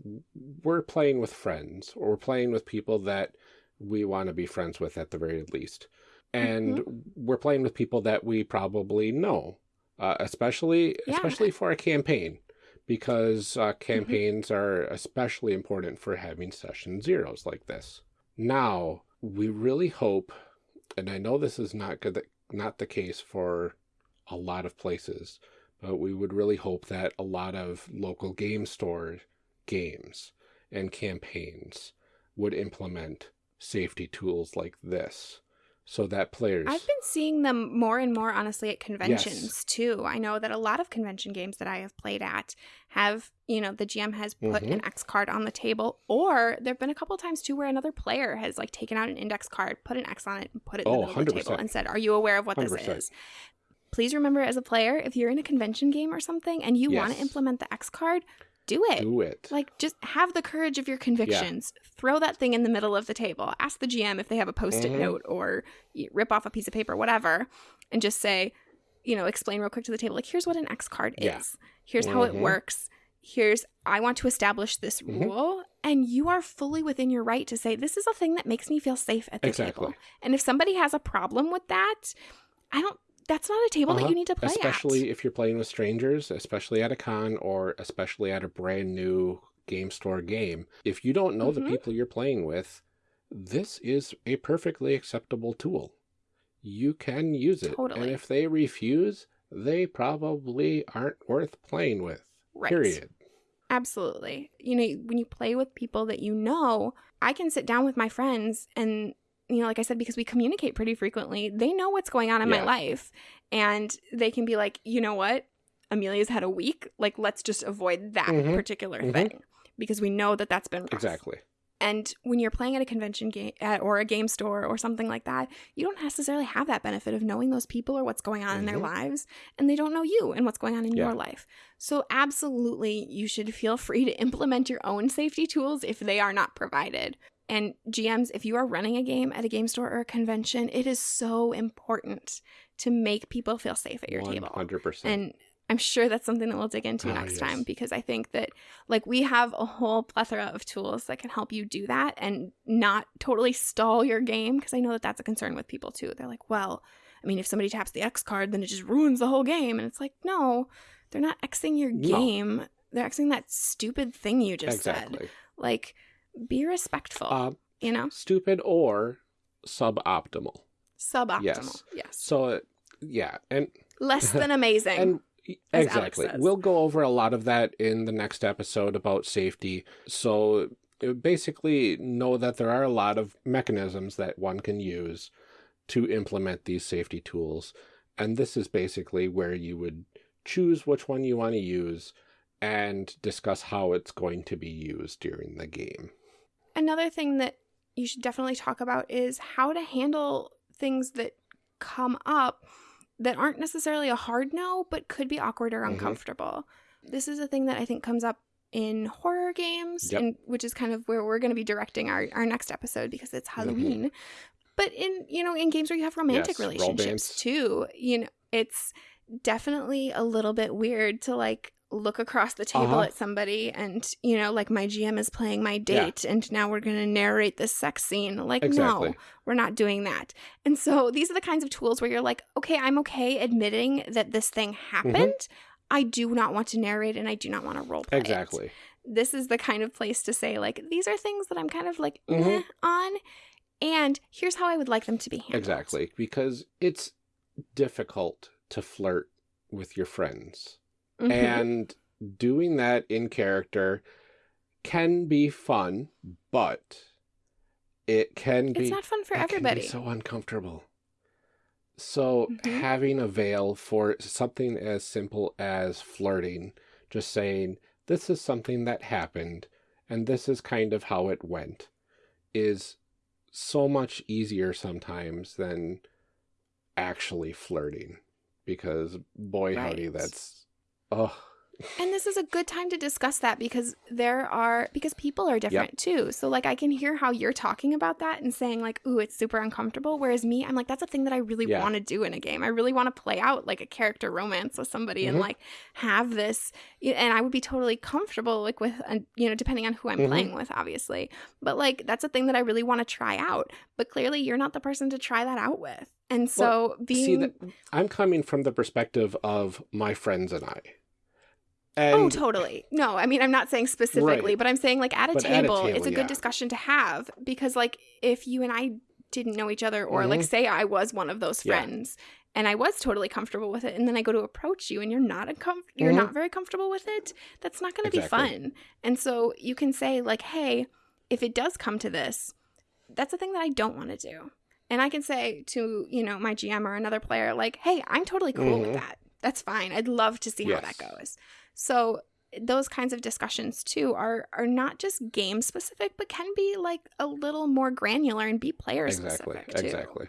we're playing with friends or we're playing with people that we want to be friends with at the very least and we're playing with people that we probably know uh, especially Yeah. especially for a campaign because uh, campaigns are especially important for having session zeros like this. Now we really hope and i know this is not good not the case for a lot of places but we would really hope that a lot of local game store games and campaigns would implement safety tools like this so that players I've been seeing them more and more, honestly, at conventions Yes. too. I know that a lot of convention games that I have played at have, you know, the GM has put Mm-hmm. an X card on the table, or there have been a couple times too where another player has like taken out an index card, put an X on it, and put it in Oh, the middle of the table and said, Are you aware of what this 100%. is? Please remember as a player, if you're in a convention game or something and you want to implement the X card, do it. do it Like, just have the courage of your convictions. Throw that thing in the middle of the table. Ask the GM if they have a post it Mhm. note or rip off a piece of paper, whatever, and just say, you know, explain real quick to the table, like, here's what an X card Yeah. is. Here's how it Mhm. works. Here's, I want to establish this Mhm. rule. And you are fully within your right to say, this is a thing that makes me feel safe at the Exactly. table. And if somebody has a problem with that, I don't, that's not a table that Uh-huh. you need to play at. especially at. if you're playing with strangers especially at a con or especially at a brand new game store game if you don't know Mhm. the people you're playing with this is a perfectly acceptable tool you can use it Totally. and if they refuse they probably aren't worth playing with Right. period Absolutely. You know, when you play with people that you know, I can sit down with my friends and you know, like I said, because we communicate pretty frequently, they know what's going on in my life. And they can be like, you know what? Amelia's had a week. Like, let's just avoid that Mhm. particular Mhm. thing because we know that that's been rough. exactly And when you're playing at a convention game or a game store or something like that, you don't necessarily have that benefit of knowing those people or what's going on in their Mhm. lives, and they don't know you and what's going on in Yeah. your life. So, absolutely, you should feel free to implement your own safety tools if they are not provided. And GMs, if you are running a game at a game store or a convention, it is so important to make people feel safe at your table. 100% And I'm sure that's something that we'll dig into Ah, next yes. time because I think that like we have a whole plethora of tools that can help you do that and not totally stall your game because I know that that's a concern with people too. They're like, well, I mean, if somebody taps the X card, then it just ruins the whole game. And it's like, no, they're not Xing your No. game. They're Xing that stupid thing you just said. exactly Like, be respectful, uh, you know? stupid or suboptimal Suboptimal. yes. yes. so uh, yeah and Less than amazing. and exactly. We'll go over a lot of that in the next episode about safety. So uh, basically know that there are a lot of mechanisms that one can use to implement these safety tools. And this is basically where you would choose which one you want to use and discuss how it's going to be used during the game. Another thing that you should definitely talk about is how to handle things that come up that aren't necessarily a hard no, but could be awkward or Mhm. uncomfortable. This is a thing that I think comes up in horror games, Yep. and which is kind of where we're going to be directing our, our next episode because it's Halloween. But in you know in games where you have romantic Yes, relationships too, you know it's definitely a little bit weird to like look across the table Uh-huh. at somebody and you know like my GM is playing my Yeah. date and now we're going to narrate this sex scene. Like Exactly. no, we're not doing that. And so these are the kinds of tools where you're like, okay, I'm okay admitting that this thing happened. Mm-hmm. I do not want to narrate and I do not want to role play. it. Exactly. This is the kind of place to say like these are things that I'm kind of like Mhm. on and here's how I would like them to be handled. Exactly. Because it's difficult to flirt with your friends. Mhm. And doing that in character can be fun, but it can be it's not fun for it can be everybody. so uncomfortable. So Mhm. having a veil for something as simple as flirting, just saying this is something that happened and this is kind of how it went, is so much easier sometimes than actually flirting. Because boy howdy, that's oh And this is a good time to discuss that because there are because people are different too. So like I can hear how you're talking about that and saying like, "Ooh, it's super uncomfortable." Whereas me, I'm like, that's a thing that I really Yeah. want to do in a game. I really want to play out like a character romance with somebody and Mhm. like have this and I would be totally comfortable like with uh, you know, depending on who I'm Mhm. playing with obviously. But like that's a thing that I really want to try out. But clearly you're not the person to try that out with. And so being see that I'm coming from the perspective of my friends and I. And oh, totally. No, I mean, I'm not saying specifically, Right. but I'm saying like at a, But at a table, table, it's a good discussion to have because, like, if you and I didn't know each other, or like, Mhm. say I was one of those Yeah. friends and I was totally comfortable with it, and then I go to approach you and you're not uncom- you're Mhm. not very comfortable with it, that's not going to Exactly. be fun. And so you can say like, hey, if it does come to this, that's a thing that I don't want to do. And I can say to, you know, my GM or another player, like, hey, I'm totally cool Mhm. with that. That's fine. I'd love to see how that goes. So those kinds of discussions too are are not just game specific, but can be like a little more granular and be player exactly, specific too. exactly.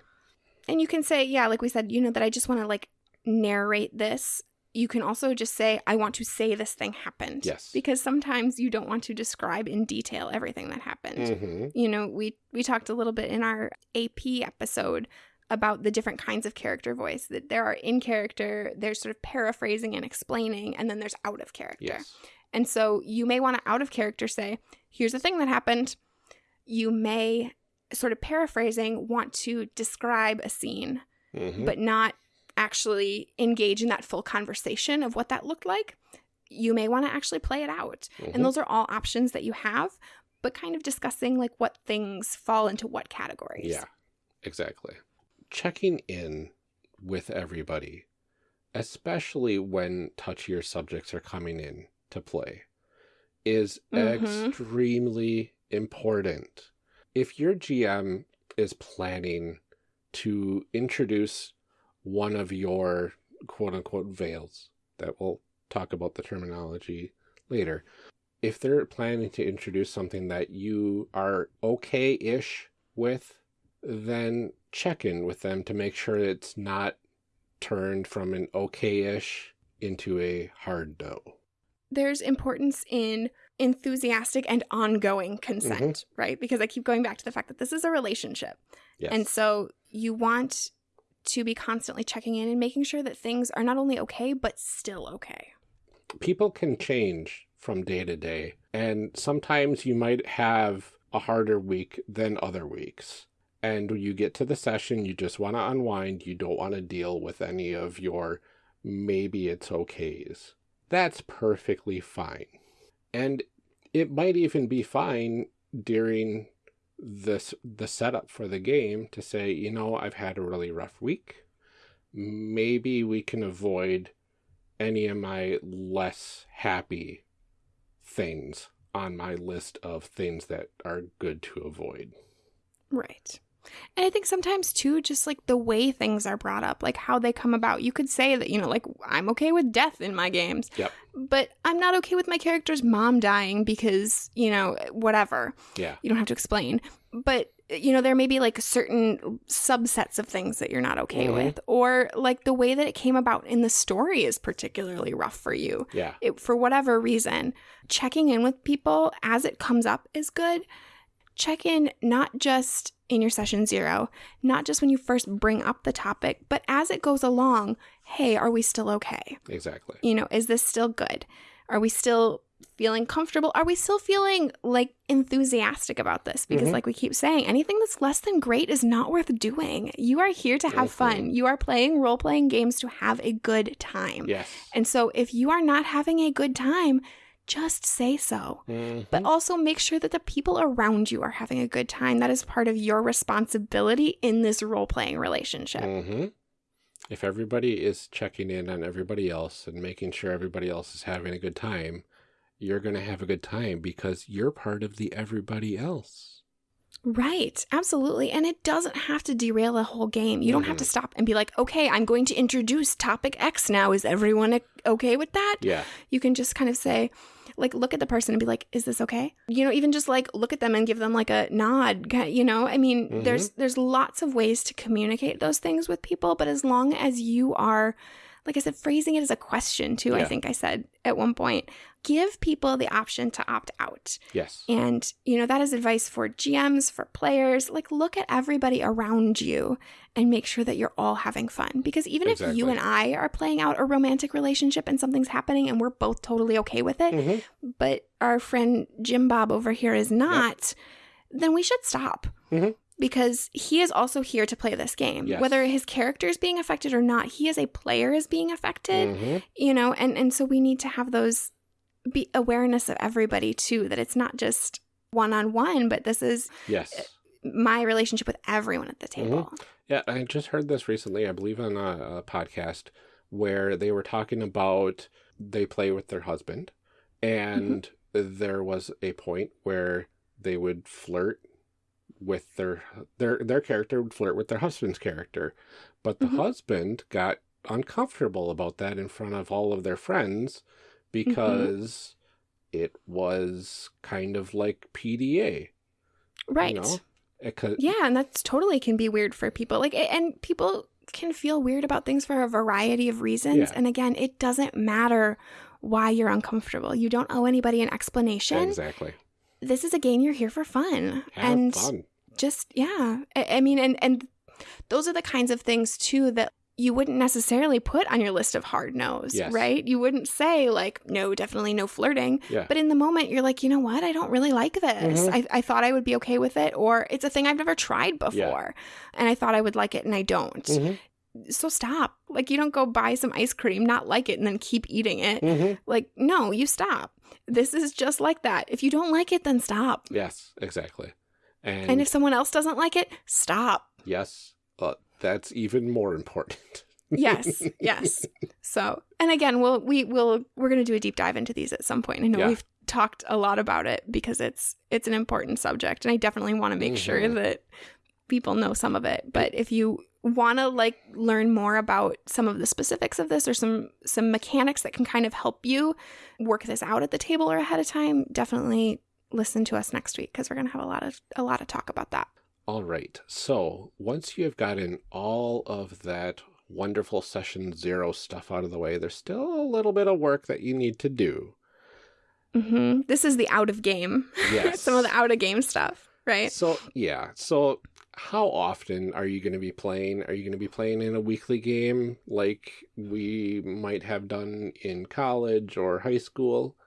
And you can say, yeah, like we said, you know, that I just want to like narrate this. You can also just say, I want to say this thing happened. Yes. Because sometimes you don't want to describe in detail everything that happened hmm you know we we talked a little bit in our ap episode about the different kinds of character voice that there are in character there's sort of paraphrasing and explaining and then there's out of character Yes. and so you may want to out of character say here's the thing that happened you may sort of paraphrasing want to describe a scene hmm but not actually engage in that full conversation of what that looked like you may want to actually play it out Mhm. and those are all options that you have but kind of discussing like what things fall into what categories Yeah, exactly. Checking in with everybody, especially when touchier subjects are coming in to play, is Mhm. extremely important. If your GM is planning to introduce one of your quote unquote veils, that we'll talk about the terminology later, if they're planning to introduce something that you are okay ish with, then check in with them to make sure it's not turned from an okay ish into a hard no. there's importance in enthusiastic and ongoing consent Mm-hmm. right because i keep going back to the fact that this is a relationship Yes. and so you want to be constantly checking in and making sure that things are not only okay but still okay people can change from day to day, and sometimes you might have a harder week than other weeks. And you get to the session, you just want to unwind. You don't want to deal with any of your maybe it's okays. That's perfectly fine. And it might even be fine during this the setup for the game to say, you know, I've had a really rough week. Maybe we can avoid any of my less happy things on my list of things that are good to avoid. Right. And I think sometimes too, just like the way things are brought up, like how they come about. You could say that, you know, like I'm okay with death in my games. Yep. But I'm not okay with my character's mom dying because, you know, whatever. Yeah. You don't have to explain. But you know, there may be like certain subsets of things that you're not okay Mhm. with, or like the way that it came about in the story is particularly rough for you Yeah. it, for whatever reason, checking in with people as it comes up is good. Check in not just in your session zero, not just when you first bring up the topic, but as it goes along. Hey, are we still okay? Exactly. You know, is this still good? Are we still feeling comfortable? Are we still feeling like enthusiastic about this? Because, Mhm. like we keep saying, anything that's less than great is not worth doing. You are here to have Mhm. fun. You are playing role playing games to have a good time. Yes. And so if you are not having a good time, just say so. Mhm. But also make sure that the people around you are having a good time. That is part of your responsibility in this role playing relationship. hmm If everybody is checking in on everybody else and making sure everybody else is having a good time, you're going to have a good time because you're part of the everybody else. Right, absolutely. And it doesn't have to derail a whole game. You don't have to mm-hmm. stop and be like, okay, I'm going to introduce topic X now. Is everyone okay with that? Yeah. You can just kind of say, like, look at the person and be like, is this okay? You know, even just like look at them and give them like a nod. You know, I mean, mm-hmm. there's there's lots of ways to communicate those things with people, but as long as you are, like I said, phrasing it as a question too. I think I said at one point, give people the option to opt out. Yes. And, you know, that is advice for GMs, for players. Like, look at everybody around you and make sure that you're all having fun. Because even if you and I are playing out a romantic relationship and something's happening and we're both totally okay with it, Mhm. but our friend Jim Bob over here is not, then we should stop. Mhm. Because he is also here to play this game. Yes. Whether his character is being affected or not, he as a player is being affected Mhm. you know and and so we need to have those be awareness of everybody too that it's not just one on one but this is Yes. Uh, my relationship with everyone at the mm-hmm. table Yeah, I just heard this recently, I believe on a, a podcast where they were talking about they play with their husband mm-hmm. and there was a point where they would flirt with their their their character would flirt with their husband's character. But the Mhm. husband got uncomfortable about that in front of all of their friends Mm-hmm. because it was kind of like PDA. right You know? Could, yeah and that's totally can be weird for people like and people can feel weird about things for a variety of reasons Yeah. and again it doesn't matter why you're uncomfortable you don't owe anybody an explanation Exactly. this is a game you're here for fun Have and fun. just yeah I, I mean and and those are the kinds of things too that you wouldn't necessarily put on your list of hard no's Yes. right? You wouldn't say like no definitely no flirting. Yeah. but in the moment you're like you know what? I don't really like this. Mhm. I, I thought i would be okay with it or it's a thing i've never tried before and i thought i would like it and i don't. Mhm. so stop. Like you don't go buy some ice cream not like it and then keep eating it. Mhm. like no you stop. This is just like that. If you don't like it then stop. Yes, exactly. And, and if someone else doesn't like it stop. Yes, uh, that's even more important. yes yes so and again we'll we will we're going to do a deep dive into these at some point i know Yeah. we've talked a lot about it because it's it's an important subject and i definitely want to make sure Mhm. that people know some of it but if you want to like learn more about some of the specifics of this or some some mechanics that can kind of help you work this out at the table or ahead of time definitely listen to us next week because we're going to have a lot of a lot of talk about that All right. So once you have gotten all of that wonderful session zero stuff out of the way, there's still a little bit of work that you need to do. hmm this is the out of game Yes. some of the out of game stuff right So, yeah. So, how often are you going to be playing? Are you going to be playing in a weekly game like we might have done in college or high school?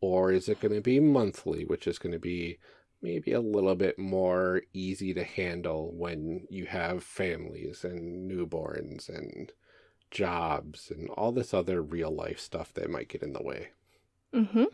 Or is it going to be monthly, which is going to be maybe a little bit more easy to handle when you have families and newborns and jobs and all this other real life stuff that might get in the way? Mm-hmm.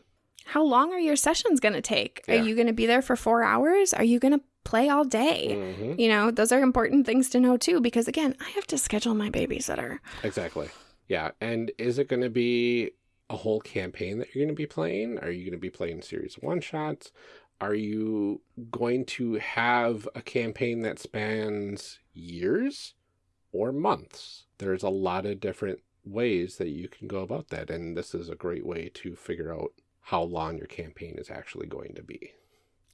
How long are your sessions going to take? Yeah. Are you going to be there for four hours? Are you going to play all day? hmm You know, those are important things to know too, because again, I have to schedule my babysitter. Exactly. Yeah, and is it going to be a whole campaign that you're going to be playing? Are you going to be playing series one shots? Are you going to have a campaign that spans years or months? There's a lot of different ways that you can go about that, and this is a great way to figure out how long your campaign is actually going to be.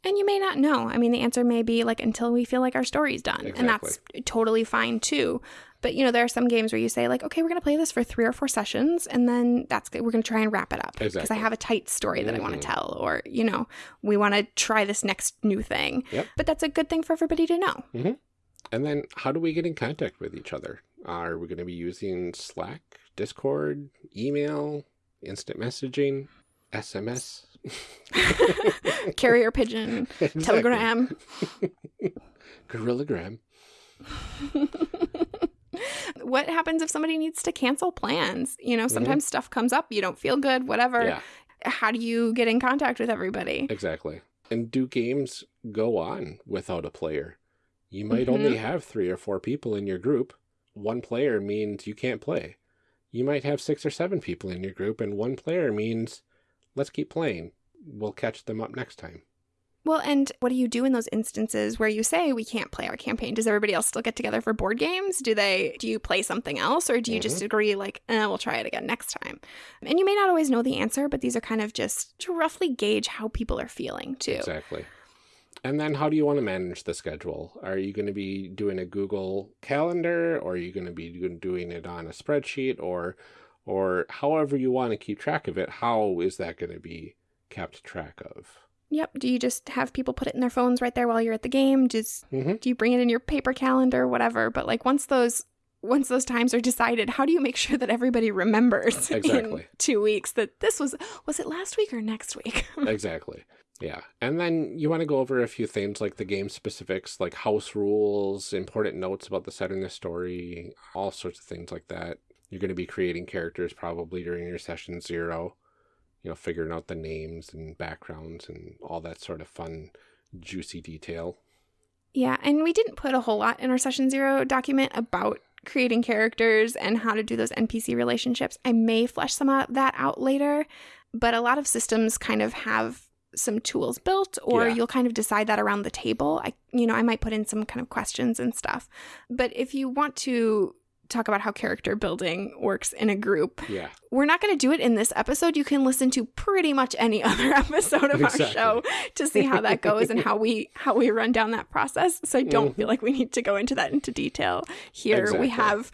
And you may not know. I mean, the answer may be like until we feel like our story's done. Exactly. And that's totally fine too. But you know, there are some games where you say like, okay, we're going to play this for 3 or 4 sessions and then that's good. We're going to try and wrap it up because Exactly. I have a tight story that I want to mm-hmm. tell or, you know, we want to try this next new thing. Yep. But that's a good thing for everybody to know. Mm-hmm. And then how do we get in contact with each other? Are we going to be using Slack, Discord, email, instant messaging, SMS? Carrier pigeon, Exactly. telegram. Gorillagram. what happens if somebody needs to cancel plans? You know, sometimes stuff comes up, you don't feel good, whatever. Mm-hmm. Yeah, How do you get in contact with everybody? exactly. And do games go on without a player? You might Mhm. only have three or four people in your group. One player means you can't play. You might have six or seven people in your group, and one player means let's keep playing. We'll catch them up next time. Well, and what do you do in those instances where you say we can't play our campaign? Does everybody else still get together for board games? Do they do you play something else or do you just agree like, eh, we'll try it again next time? And you may not always know the answer, but these are kind of just to roughly gauge how people are feeling too. Exactly. And then how do you want to manage the schedule? Are you going to be doing a Google Calendar or are you going to be doing it on a spreadsheet or or however you want to keep track of it? How is that going to be kept track of? Yep. Do you just have people put it in their phones right there while you're at the game? Just Mhm. do you bring it in your paper calendar, whatever? But like once those once those times are decided, how do you make sure that everybody remembers in Exactly. two weeks that this was was it last week or next week? exactly. Yeah. And then you want to go over a few things like the game specifics, like house rules, important notes about the setting of the story, all sorts of things like that. You're going to be creating characters probably during your session zero, you know, figuring out the names and backgrounds and all that sort of fun, juicy detail. Yeah, and we didn't put a whole lot in our session zero document about creating characters and how to do those NPC relationships. I may flesh some of that out later, but a lot of systems kind of have some tools built or Yeah. you'll kind of decide that around the table. I you know, I might put in some kind of questions and stuff. But if you want to talk about how character building works in a group, Yeah. we're not going to do it in this episode. You can listen to pretty much any other episode of Exactly. our show to see how that goes and how we how we run down that process. So I don't feel like we need to go into that into detail here. Exactly. We have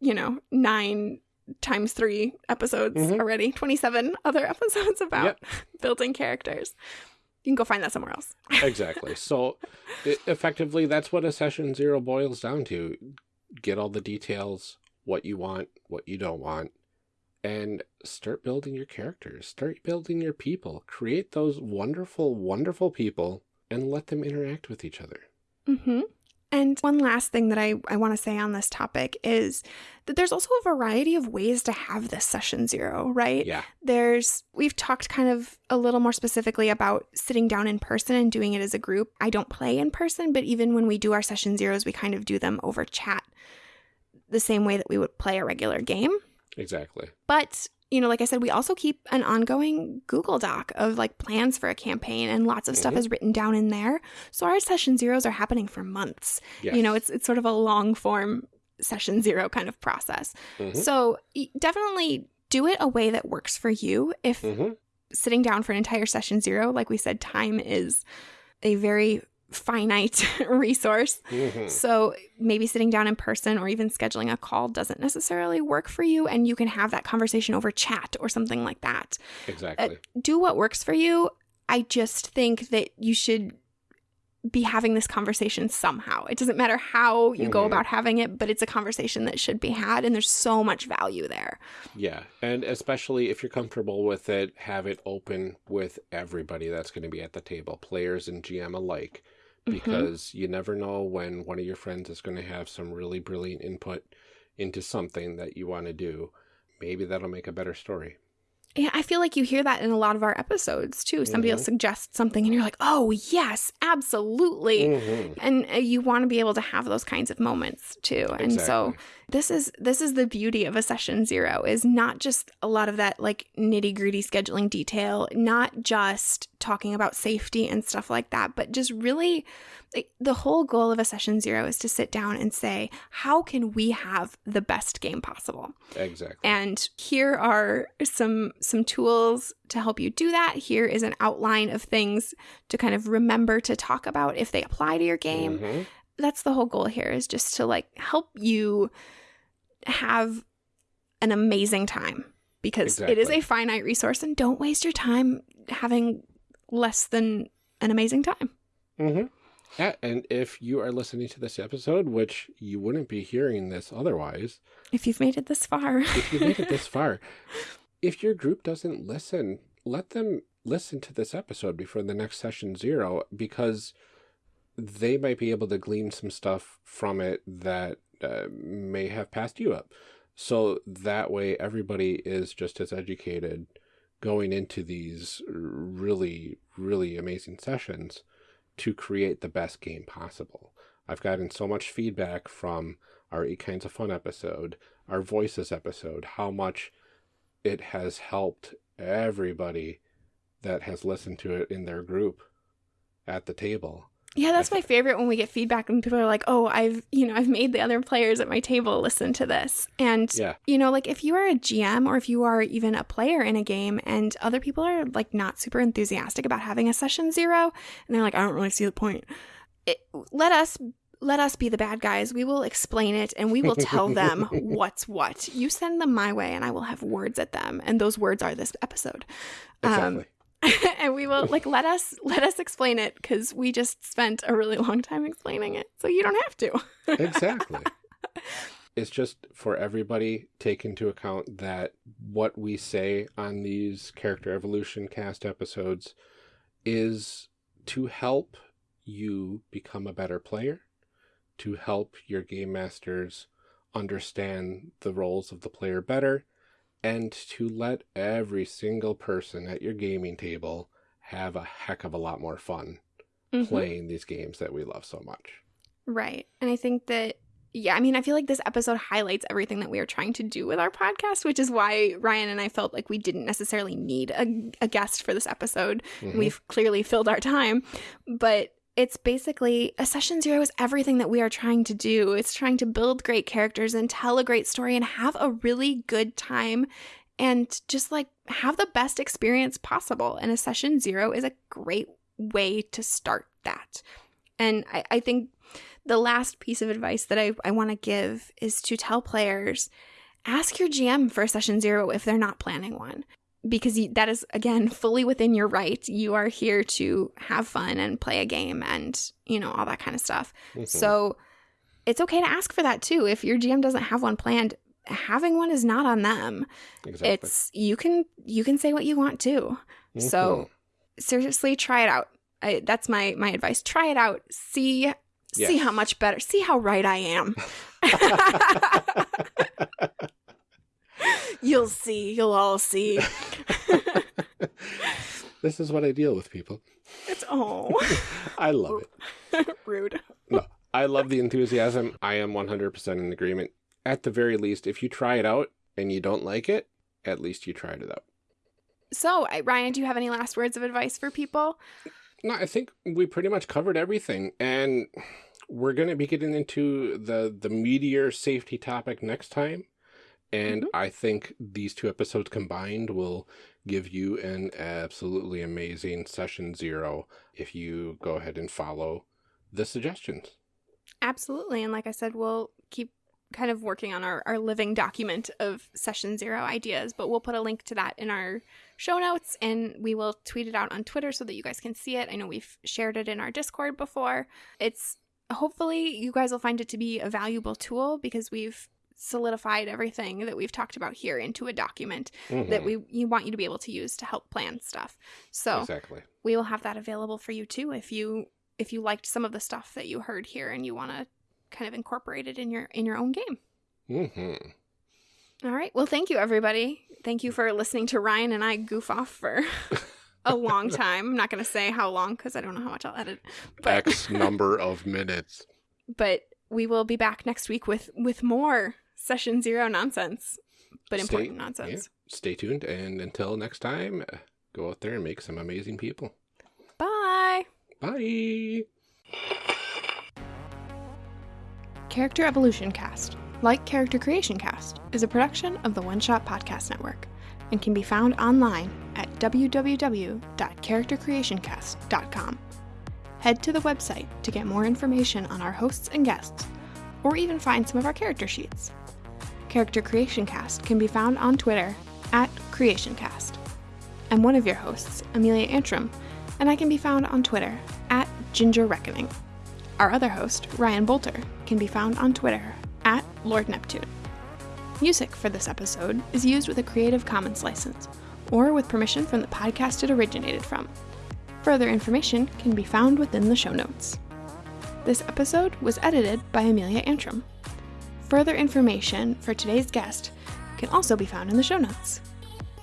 you know, 9 times 3 episodes Mhm. already, 27 other episodes about Yep. building characters. You can go find that somewhere else. Exactly. so e- effectively, that's what a session zero boils down to. Get all the details, what you want, what you don't want, and start building your characters. Start building your people. Create those wonderful, wonderful people and let them interact with each other. Mm-hmm. And one last thing that I, I want to say on this topic is that there's also a variety of ways to have this session zero, right? Yeah. There's, we've talked kind of a little more specifically about sitting down in person and doing it as a group. I don't play in person, but even when we do our session zeros, we kind of do them over chat the same way that we would play a regular game. Exactly. But, you know, like I said, we also keep an ongoing Google Doc of like plans for a campaign and lots of stuff Mhm. is written down in there. So our session zeros are happening for months. Yes. You know, it's it's sort of a long form session zero kind of process. Mhm. So definitely do it a way that works for you. If Mhm. sitting down for an entire session zero, like we said, time is a very finite resource. Mhm. So maybe sitting down in person or even scheduling a call doesn't necessarily work for you, and you can have that conversation over chat or something like that. Exactly. Do what works for you. I just think that you should be having this conversation somehow. It doesn't matter how you go Mhm. about having it, but it's a conversation that should be had, and there's so much value there. Yeah, and especially if you're comfortable with it, have it open with everybody that's going to be at the table, players and GM alike, Mhm. because you never know when one of your friends is going to have some really brilliant input into something that you want to do. Maybe that'll make a better story. Yeah, I feel like you hear that in a lot of our episodes too. Somebody will Mhm. suggest something and you're like, oh, yes, absolutely. Mhm. And uh, you want to be able to have those kinds of moments too. And so this is this is the beauty of a session zero is not just a lot of that like nitty gritty scheduling detail, not just talking about safety and stuff like that, but just really like, the whole goal of a session zero is to sit down and say, how can we have the best game possible? Exactly. And here are some some tools to help you do that. Here is an outline of things to kind of remember to talk about if they apply to your game. Mhm. That's the whole goal here is just to like help you have an amazing time because it is a finite resource and don't waste your time having less than an amazing time. Mm-hmm. Yeah, and if you are listening to this episode, which you wouldn't be hearing this otherwise, If you've made it this far. if you made it this far, if your group doesn't listen, let them listen to this episode before the next session zero because they might be able to glean some stuff from it that uh, may have passed you up. So that way, everybody is just as educated going into these really, really amazing sessions to create the best game possible. I've gotten so much feedback from our Eight Kinds of Fun episode, our Voices episode, how much it has helped everybody that has listened to it in their group at the table. Yeah, that's my favorite when we get feedback and people are like, "Oh, I've, you know, I've made the other players at my table listen to this." And Yeah. you know, like if you are a GM or if you are even a player in a game and other people are like not super enthusiastic about having a session 0 and they're like, "I don't really see the point." It, let us let us be the bad guys. We will explain it and we will tell them what's what. You send them my way and I will have words at them and those words are this episode. Um, Exactly. and we will like let us let us explain it because we just spent a really long time explaining it so you don't have to exactly. It's just for everybody take into account that what we say on these character evolution cast episodes is to help you become a better player, to help your game masters understand the roles of the player better, and to let every single person at your gaming table have a heck of a lot more fun Mhm. playing these games that we love so much. right and i think that yeah i mean i feel like this episode highlights everything that we are trying to do with our podcast which is why ryan and i felt like we didn't necessarily need a, a guest for this episode Mhm. we've clearly filled our time but it's basically a session zero is everything that we are trying to do. It's trying to build great characters and tell a great story and have a really good time and just like have the best experience possible. And a session zero is a great way to start that. And i, I think the last piece of advice that i, I want to give is to tell players ask your gm for a session zero if they're not planning one because you, that is again fully within your right. You are here to have fun and play a game and you know all that kind of stuff. Mhm. so it's okay to ask for that too. If your gm doesn't have one planned having one is not on them. Exactly. it's you can you can say what you want to so seriously try it out. I, that's my my advice. Try it out. See see how much better see how right i am you'll see you'll all see this is what I deal with, people. it's oh I love it. rude No, I love the enthusiasm. I am 100% in agreement. At the very least, if you try it out and you don't like it, at least you tried it out. so ryan do you have any last words of advice for people No, I think we pretty much covered everything, and we're going to be getting into the the meteor safety topic next time. And mm-hmm. I think these two episodes combined will give you an absolutely amazing session zero if you go ahead and follow the suggestions. Absolutely. And like I said, we'll keep kind of working on our, our living document of session zero ideas, but we'll put a link to that in our show notes and we will tweet it out on Twitter so that you guys can see it. I know we've shared it in our Discord before. It's hopefully you guys will find it to be a valuable tool because we've solidified everything that we've talked about here into a document that Mhm. we you want you to be able to use to help plan stuff. So Exactly. we will have that available for you too if you if you liked some of the stuff that you heard here and you want to kind of incorporate it in your in your own game hmm all right well thank you everybody Thank you for listening to Ryan and I goof off for a long time. I'm not going to say how long because I don't know how much I'll edit. But X number of minutes. but we will be back next week with with more session zero nonsense, but Stay- important nonsense. Stay tuned, and until next time, uh, go out there and make some amazing people. Bye. Bye. Character Evolution Cast, like Character Creation Cast, is a production of the One Shot Podcast Network and can be found online at www.charactercreationcast.com. Head to the website to get more information on our hosts and guests, or even find some of our character sheets. Character Creation Cast can be found on Twitter at CreationCast. I'm one of your hosts, Amelia Antrim, and I can be found on Twitter at Ginger Reckoning. Our other host, Ryan Boelter, can be found on Twitter at Lord Neptune. Music for this episode is used with a Creative Commons license or with permission from the podcast it originated from. Further information can be found within the show notes. This episode was edited by Amelia Antrim. Further information for today's guest can also be found in the show notes.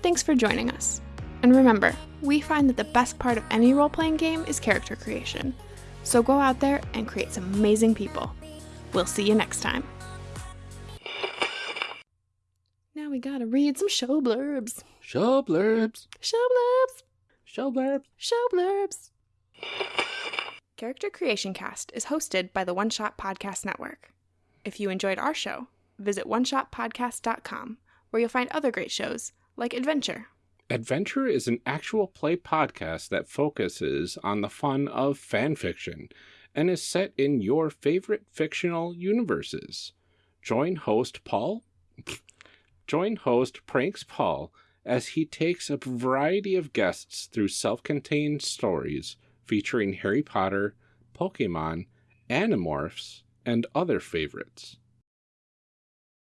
Thanks for joining us. And remember, we find that the best part of any role playing game is character creation. So go out there and create some amazing people. We'll see you next time. Now we gotta read some show blurbs. Show blurbs. Show blurbs. Show blurbs. Show blurbs. Character Creation Cast is hosted by the One Shot Podcast Network. If you enjoyed our show, visit oneshotpodcast.com, where you'll find other great shows like Adventure. Adventure is an actual play podcast that focuses on the fun of fan fiction and is set in your favorite fictional universes. Join host Paul Join host Pranks Paul as he takes a variety of guests through self-contained stories featuring Harry Potter, Pokemon, Animorphs, and other favorites.